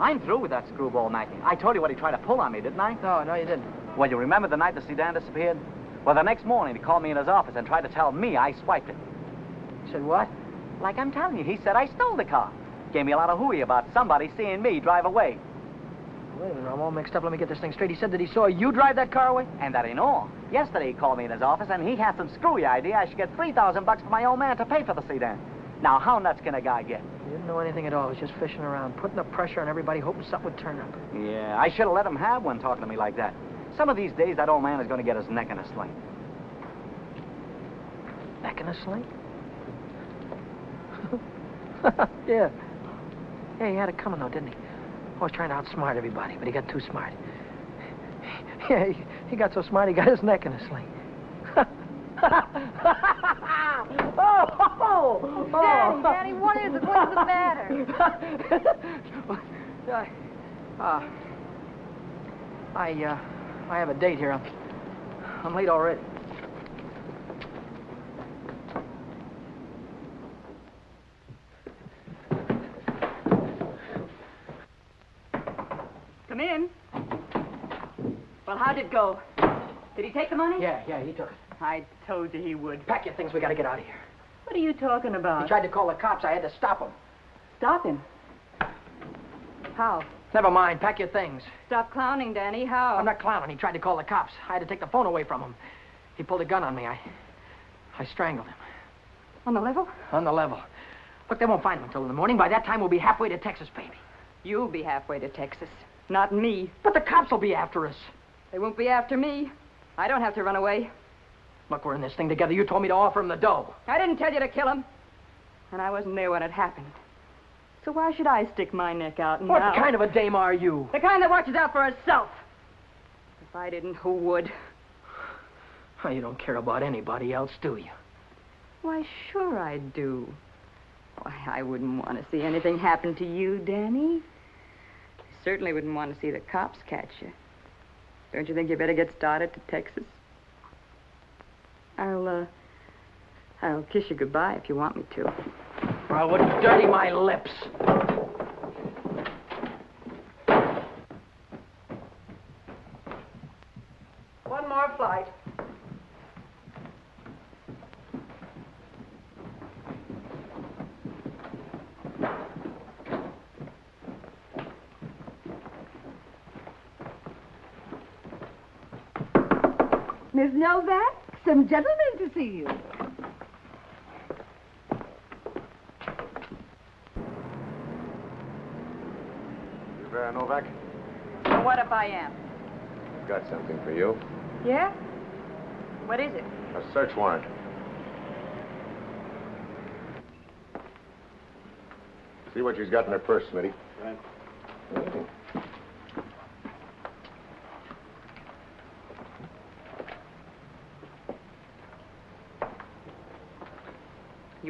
I'm through with that screwball Mackie. I told you what he tried to pull on me, didn't I? No, no, you didn't. Well, you remember the night the sedan disappeared? Well, the next morning, he called me in his office and tried to tell me I swiped it. Said what? Like I'm telling you, he said I stole the car. Gave me a lot of hooey about somebody seeing me drive away. Wait a minute, I'm all mixed up. Let me get this thing straight. He said that he saw you drive that car away? And that ain't all. Yesterday, he called me in his office, and he had some screwy idea I should get 3000 bucks for my old man to pay for the sedan. Now, how nuts can a guy get? He didn't know anything at all. He was just fishing around, putting the pressure on everybody, hoping something would turn up. Yeah, I should have let him have one talking to me like that. Some of these days, that old man is going to get his neck in a sling. Neck in a sling? [laughs] yeah. Yeah, he had it coming, though, didn't he? Always trying to outsmart everybody, but he got too smart. [laughs] Yeah, he, he got so smart he got his neck in a sling. [laughs] oh, [laughs] oh, oh, Daddy, Daddy, what is it? What is the matter? I, uh, I, uh, I have a date here. I'm, I'm late already. In. Well, how'd it go? Did he take the money? Yeah, yeah, he took it. I told you he would. Pack your things. We got to get out of here. What are you talking about? He tried to call the cops. I had to stop him. Stop him. How? Never mind. Pack your things. Stop clowning, Danny. How? I'm not clowning. He tried to call the cops. I had to take the phone away from him. He pulled a gun on me. I, I strangled him. On the level? On the level. Look, they won't find him until in the morning. By that time, we'll be halfway to Texas, baby. You'll be halfway to Texas. Not me. But the cops will be after us. They won't be after me. I don't have to run away. Look, we're in this thing together. You told me to offer him the dough. I didn't tell you to kill him. And I wasn't there when it happened. So why should I stick my neck out now? What kind of a dame are you? The kind that watches out for herself. If I didn't, who would? Oh, you don't care about anybody else, do you? Why, sure I do. Why, I wouldn't want to see anything happen to you, Danny. Certainly wouldn't want to see the cops catch you. Don't you think you better get started to Texas? I'll, uh, I'll kiss you goodbye if you want me to. I wouldn't dirty my lips. Novak, some gentlemen to see you. You Vera Novak? Well, what if I am? I've Got something for you. Yeah? What is it? A search warrant. See what she's got in her purse, Smitty. Right.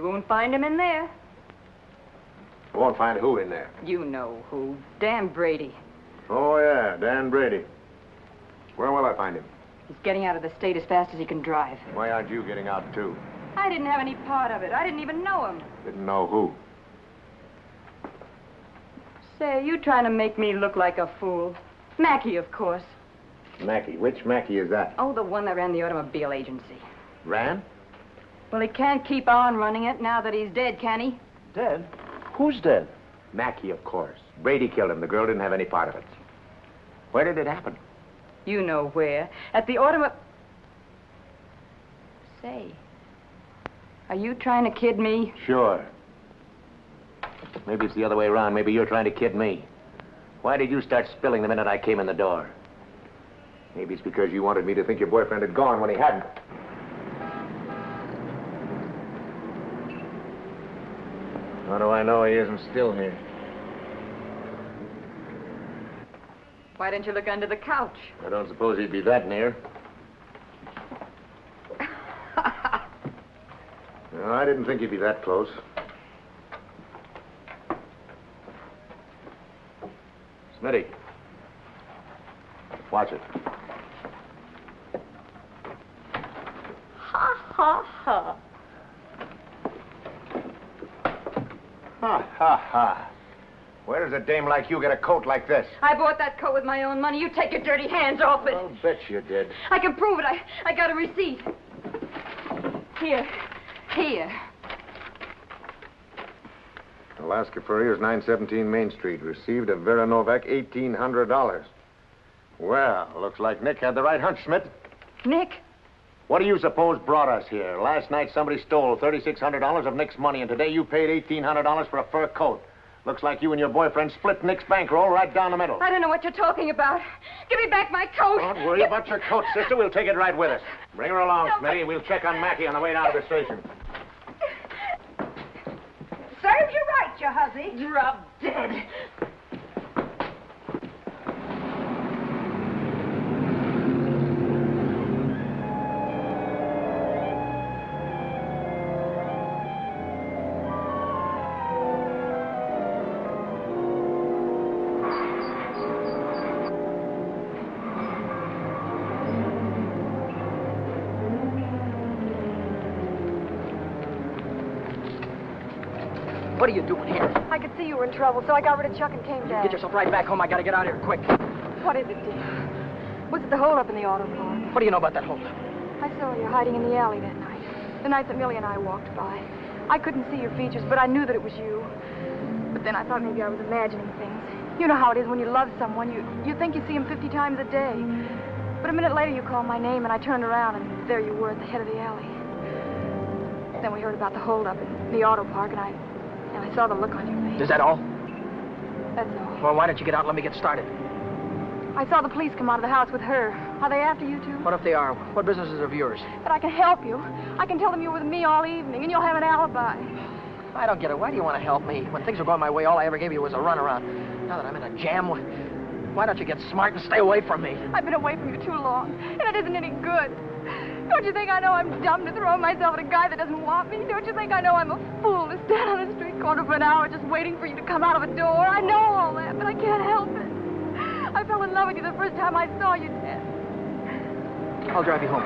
You won't find him in there. We won't find who in there. You know who. Dan Brady. Oh, yeah, Dan Brady. Where will I find him? He's getting out of the state as fast as he can drive. Why aren't you getting out, too? I didn't have any part of it. I didn't even know him. Didn't know who. Say, you trying to make me look like a fool. Mackay, of course. Mackay. Which Mackay is that? Oh, the one that ran the automobile agency. Ran? Well, he can't keep on running it now that he's dead, can he? Dead? Who's dead? Mackay, of course. Brady killed him. The girl didn't have any part of it. Where did it happen? You know where. At the automo... Say, are you trying to kid me? Sure. Maybe it's the other way around. Maybe you're trying to kid me. Why did you start spilling the minute I came in the door? Maybe it's because you wanted me to think your boyfriend had gone when he hadn't. How do I know he isn't still here? Why didn't you look under the couch? I don't suppose he'd be that near. [laughs] No, I didn't think he'd be that close. Smitty. Watch it. Ha, ha, ha. Ha, ha, ha. Where does a dame like you get a coat like this? I bought that coat with my own money. You take your dirty hands off it. I'll bet you did. I can prove it. I, I got a receipt. Here. Here. Alaska Furriers, 917 Main Street. Received a Vera Novak $1,800. Well, looks like Nick had the right hunch, Smith. Nick, What do you suppose brought us here? Last night somebody stole $3,600 of Nick's money, and today you paid $1,800 for a fur coat. Looks like you and your boyfriend split Nick's bankroll right down the middle. I don't know what you're talking about. Give me back my coat. Don't worry about your coat, sister. We'll take it right with us. Bring her along, Smitty, and we'll check on Mackay on the way down to the station. Serves you right, you hussy. Drop dead. Were in trouble, so I got rid of Chuck and came down. Get yourself right back home. I gotta get out of here quick. What is it, dear? Was it the holdup in the auto park? What do you know about that holdup? I saw you hiding in the alley that night. The night that Millie and I walked by. I couldn't see your features, but I knew that it was you. But then I thought maybe I was imagining things. You know how it is when you love someone. You, you think you see him 50 times a day. But a minute later, you called my name, and I turned around, and there you were at the head of the alley. Then we heard about the holdup in the auto park, and I, and I saw the look on your. Is that all? That's all. Well, why don't you get out and let me get started? I saw the police come out of the house with her. Are they after you, too? What if they are? What business is it of yours? But I can help you. I can tell them you're with me all evening, and you'll have an alibi. I don't get it. Why do you want to help me? When things were going my way, all I ever gave you was a runaround. Now that I'm in a jam, why don't you get smart and stay away from me? I've been away from you too long, and it isn't any good. Don't you think I know I'm dumb to throw myself at a guy that doesn't want me? Don't you think I know I'm a fool to stand on the street corner for an hour just waiting for you to come out of a door? I know all that, but I can't help it. I fell in love with you the first time I saw you, Ted. I'll drive you home.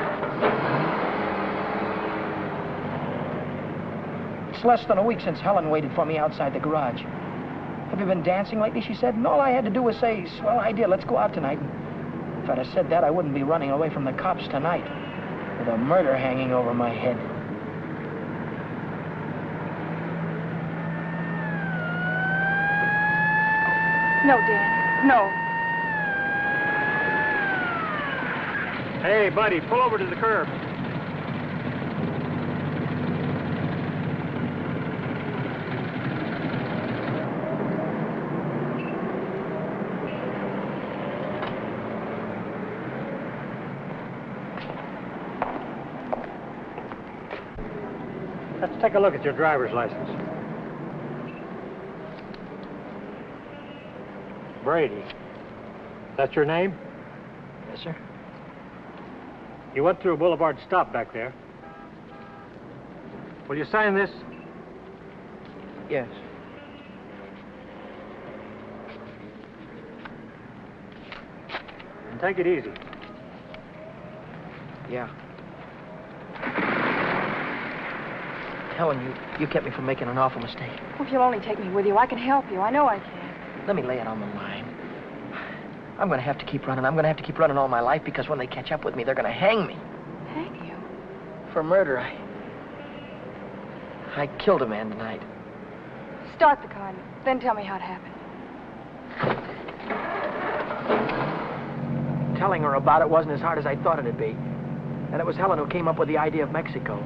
It's less than a week since Helen waited for me outside the garage. Have you been dancing lately? She said, and all I had to do was say, swell idea, let's go out tonight. If I'd have said that, I wouldn't be running away from the cops tonight with a murder hanging over my head. No, Dan. No. Hey, buddy, pull over to the curb. Let's take a look at your driver's license. Brady. That's your name? Yes, sir. You went through a Boulevard Stop back there. Will you sign this? Yes. And take it easy. Yeah. Helen, you, you kept me from making an awful mistake. Well, if you'll only take me with you, I can help you. I know I can. Let me lay it on the line. I'm going to have to keep running. I'm going to have to keep running all my life because when they catch up with me, they're going to hang me. Hang you? For murder, I... I killed a man tonight. Start the car, then tell me how it happened. Telling her about it wasn't as hard as I thought it'd be. And it was Helen who came up with the idea of Mexico.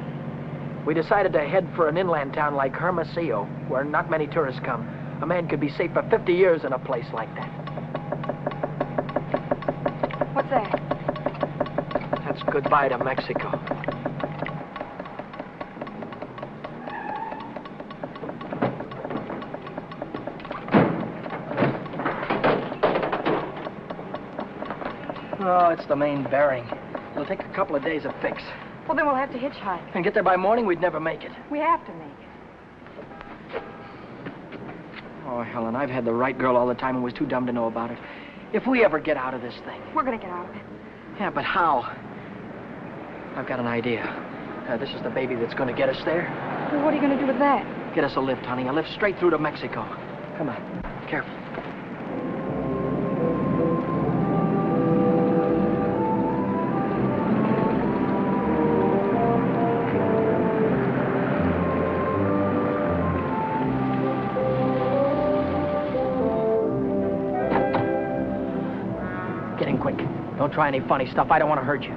We decided to head for an inland town like Hermosillo, where not many tourists come. A man could be safe for 50 years in a place like that. Goodbye to Mexico. Oh, it's the main bearing. It'll take a couple of days to fix. Well, then we'll have to hitchhike. And get there by morning, we'd never make it. We have to make it. Oh, Helen, I've had the right girl all the time and was too dumb to know about it. If we ever get out of this thing. We're going to get out of it. Yeah, but how? I've got an idea. Uh, this is the baby that's going to get us there. Well, what are you going to do with that? Get us a lift, honey. A lift straight through to Mexico. Come on. Careful. Try any funny stuff. I don't want to hurt you.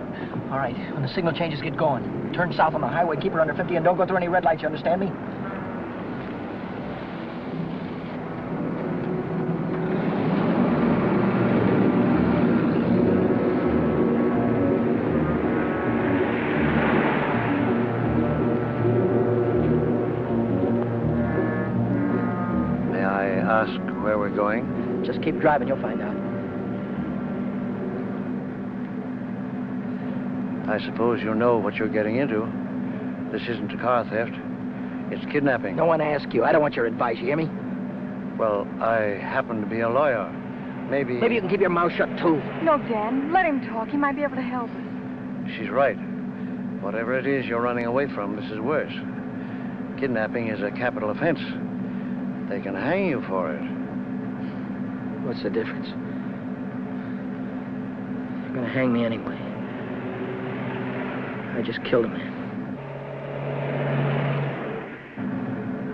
All right. When the signal changes, get going. Turn south on the highway, keep her under 50, and don't go through any red lights. You understand me? May I ask where we're going? Just keep driving. You'll find out. I suppose you know what you're getting into. This isn't a car theft. It's kidnapping. No one asked you. I don't want your advice. You hear me? Well, I happen to be a lawyer. Maybe... Maybe you can keep your mouth shut, too. No, Dan. Let him talk. He might be able to help us. She's right. Whatever it is you're running away from, this is worse. Kidnapping is a capital offense. They can hang you for it. What's the difference? They're gonna hang me anyway. I just killed a man.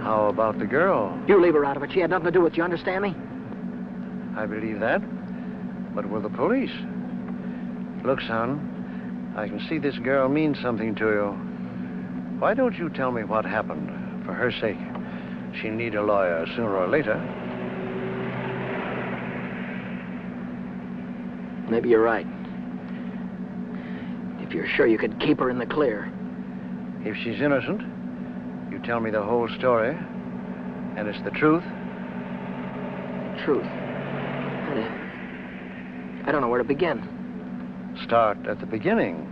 How about the girl? You leave her out of it. She had nothing to do with it. You understand me? I believe that. But with the police? Look, son, I can see this girl means something to you. Why don't you tell me what happened? For her sake. She'll need a lawyer sooner or later. Maybe you're right. If you're sure you could keep her in the clear. If she's innocent, you tell me the whole story, and it's the truth. Truth. I, I don't know where to begin. Start at the beginning.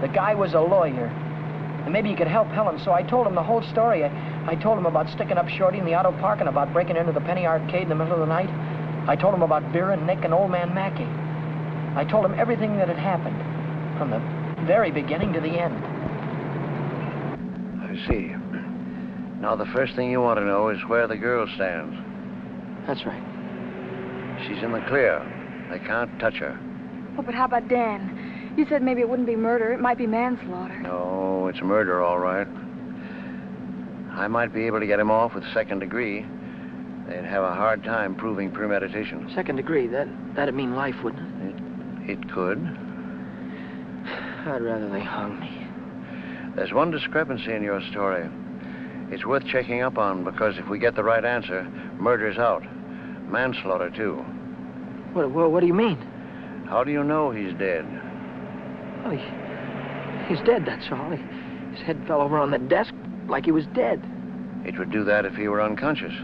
The guy was a lawyer. And maybe he could help Helen, so I told him the whole story. I, I told him about sticking up Shorty in the auto park and about breaking into the Penny Arcade in the middle of the night. I told him about Vera and Nick and old man Mackay. I told him everything that had happened, from the very beginning to the end. I see. Now, the first thing you want to know is where the girl stands. That's right. She's in the clear. They can't touch her. Oh, but how about Dan? You said maybe it wouldn't be murder. It might be manslaughter. No, it's murder, all right. I might be able to get him off with second degree. They'd have a hard time proving premeditation. Second degree, that, that'd mean life, wouldn't it? It could. I'd rather they hung me. There's one discrepancy in your story. It's worth checking up on because if we get the right answer, murder's out. Manslaughter, too. What, what, what do you mean? How do you know he's dead? Well, he, he's dead, that's all. He, his head fell over on the desk like he was dead. It would do that if he were unconscious.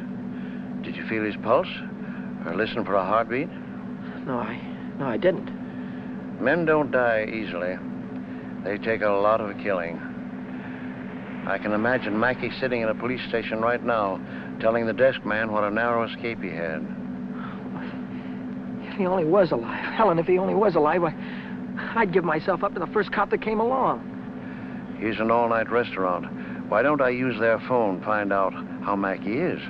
Did you feel his pulse? Or listen for a heartbeat? No, I... no, I didn't. Men don't die easily. They take a lot of killing. I can imagine Mackay sitting in a police station right now, telling the desk man what a narrow escape he had. If he only was alive. Helen, if he only was alive, I, I'd give myself up to the first cop that came along. Here's an all-night restaurant. Why don't I use their phone, find out how Mackay is?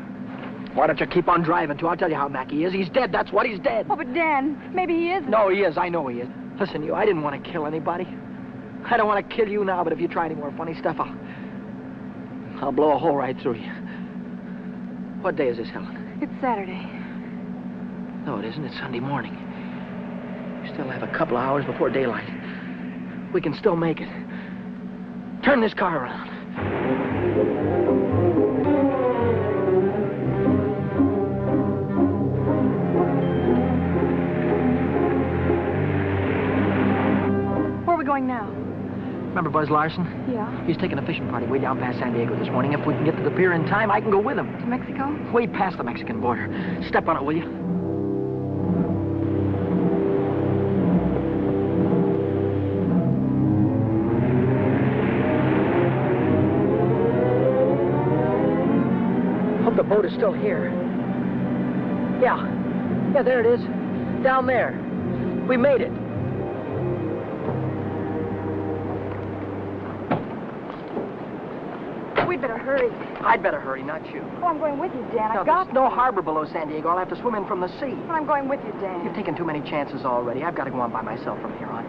Why don't you keep on driving, too? I'll tell you how Mackay is. He's dead, that's what, he's dead. Oh, but Dan, maybe he isn't. No, he is, I know he is. Listen, you, I didn't want to kill anybody. I don't want to kill you now, but if you try any more funny stuff, I'll... I'll blow a hole right through you. What day is this, Helen? It's Saturday. No, it isn't. It's Sunday morning. We still have a couple of hours before daylight. We can still make it. Turn this car around. Going now? Remember Buzz Larson? Yeah. He's taking a fishing party way down past San Diego this morning. If we can get to the pier in time, I can go with him. To Mexico? Way past the Mexican border. Step on it, will you? Hope the boat is still here. Yeah. Yeah, there it is. Down there. We made it. We'd better hurry. I'd better hurry, not you. Oh, I'm going with you, Dan. Now, I've got there's no harbor below San Diego. I'll have to swim in from the sea. Well, I'm going with you, Dan. You've taken too many chances already. I've got to go on by myself from here on.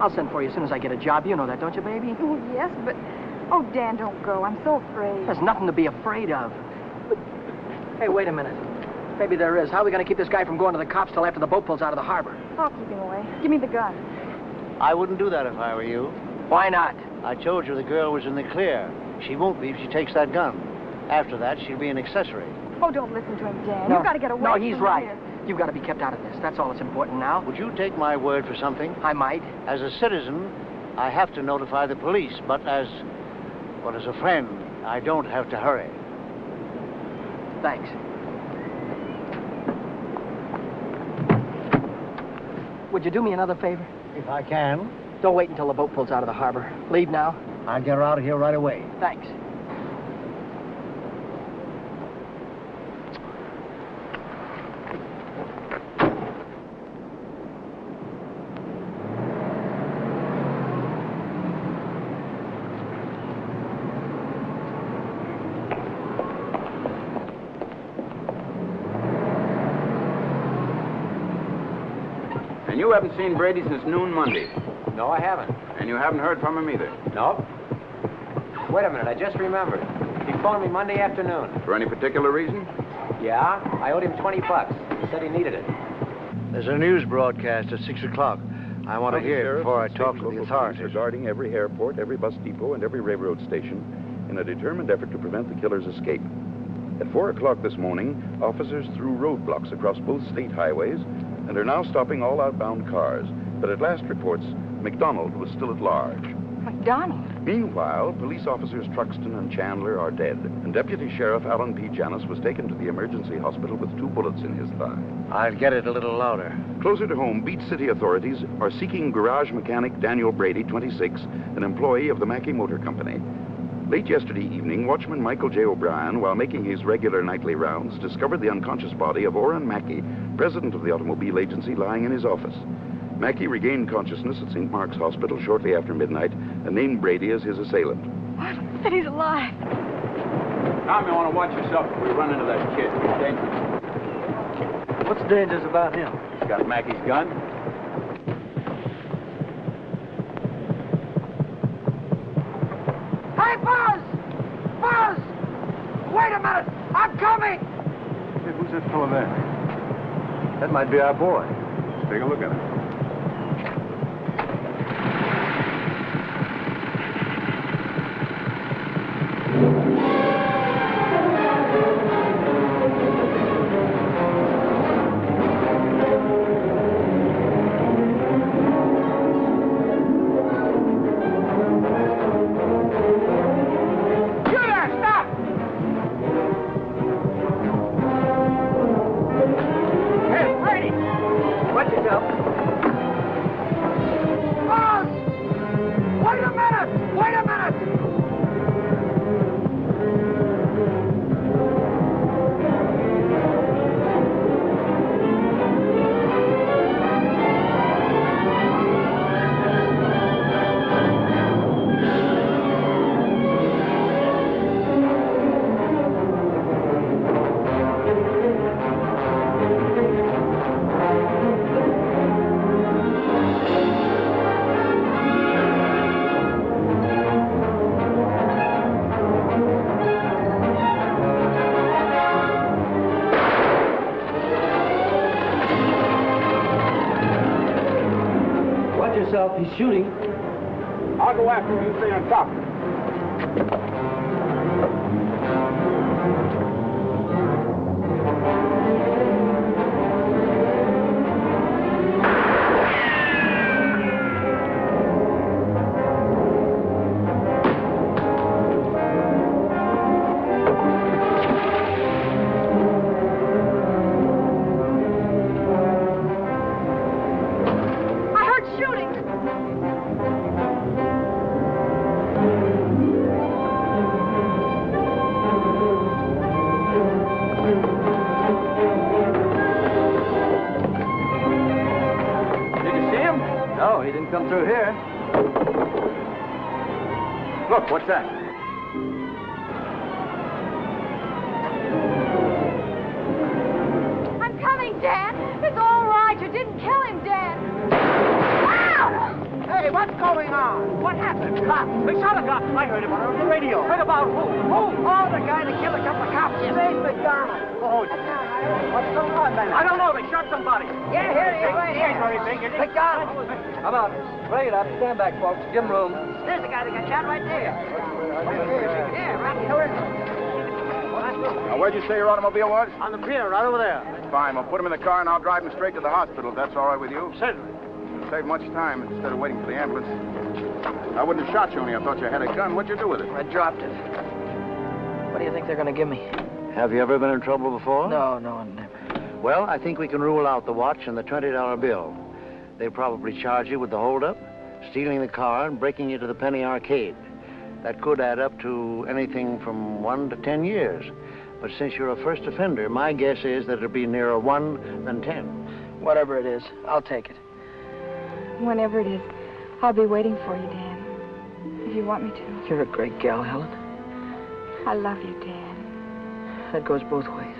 I'll send for you as soon as I get a job. You know that, don't you, baby? Oh, yes, but... Oh, Dan, don't go. I'm so afraid. There's nothing to be afraid of. Hey, wait a minute. Maybe there is. How are we going to keep this guy from going to the cops till after the boat pulls out of the harbor? I'll keep him away. Give me the gun. I wouldn't do that if I were you. Why not? I told you the girl was in the clear. She won't be if she takes that gun. After that, she'll be an accessory. Oh, don't listen to him, Dan. No. You've got to get away No, he's right. here. You've got to be kept out of this. That's all that's important now. Would you take my word for something? I might. As a citizen, I have to notify the police, but as, well, as a friend, I don't have to hurry. Thanks. Would you do me another favor? If I can. Don't wait until the boat pulls out of the harbor. Leave now. I'll get her out of here right away. Thanks. And you haven't seen Brady since noon Monday. No, I haven't. And you haven't heard from him either. No. Wait a minute, I just remembered. He phoned me Monday afternoon. For any particular reason? Yeah, I owed him 20 bucks. He said he needed it. There's a news broadcast at 6 o'clock. I want to hear it before I talk to the local authorities. Regarding every airport, every bus depot, and every railroad station in a determined effort to prevent the killer's escape. At 4 o'clock this morning, officers threw roadblocks across both state highways and are now stopping all outbound cars. But at last reports, McDonald was still at large. McDonald? Meanwhile, police officers Truxton and Chandler are dead, and Deputy Sheriff Alan P. Janis was taken to the emergency hospital with two bullets in his thigh. I'll get it a little louder. Closer to home, Beach City authorities are seeking garage mechanic Daniel Brady, 26, an employee of the Mackay Motor Company. Late yesterday evening, watchman Michael J. O'Brien, while making his regular nightly rounds, discovered the unconscious body of Oren Mackay, president of the automobile agency, lying in his office. Mackay regained consciousness at St. Mark's Hospital shortly after midnight and named Brady as his assailant. But he's alive. Tom, you want to watch yourself if we run into that kid. He's dangerous. What's dangerous about him? He's got Mackay's gun. Hey, Buzz! Buzz! Wait a minute! I'm coming! Hey, who's that fellow there? That might be our boy. Let's take a look at him. Shooting. No, come through here. Look, what's that? I'm coming, Dan. It's all right. You didn't kill him, Dan. Ow! Hey, what's going on? What happened? Cops. We shot a cop. I heard about it on the radio. Heard about who? Who? Oh, the guy that killed a couple of cops. Dave McDonald. Oh, what's going on, man? I don't know. They shot somebody. Yeah, here he is right here. Very big, is he? McDonald. Come out. Bring it up. Stand back, folks. Give him room. There's the guy that got shot right there. Yeah, right here. Now, where'd you say your automobile was? On the pier, right over there. Fine. We'll put him in the car and I'll drive him straight to the hospital if that's all right with you. Certainly. It'll Save much time instead of waiting for the ambulance. I wouldn't have shot you only I thought you had a gun. What'd you do with it? I dropped it. What do you think they're going to give me? Have you ever been in trouble before? No, no, never. Well, I think we can rule out the watch and the $20 bill. They probably charge you with the holdup, stealing the car, and breaking you to the Penny Arcade. That could add up to anything from one to ten years. But since you're a first offender, my guess is that it'll be nearer one than ten. Whatever it is, I'll take it. Whenever it is, I'll be waiting for you, Dan. If you want me to. You're a great gal, Helen. I love you, Dan. That goes both ways.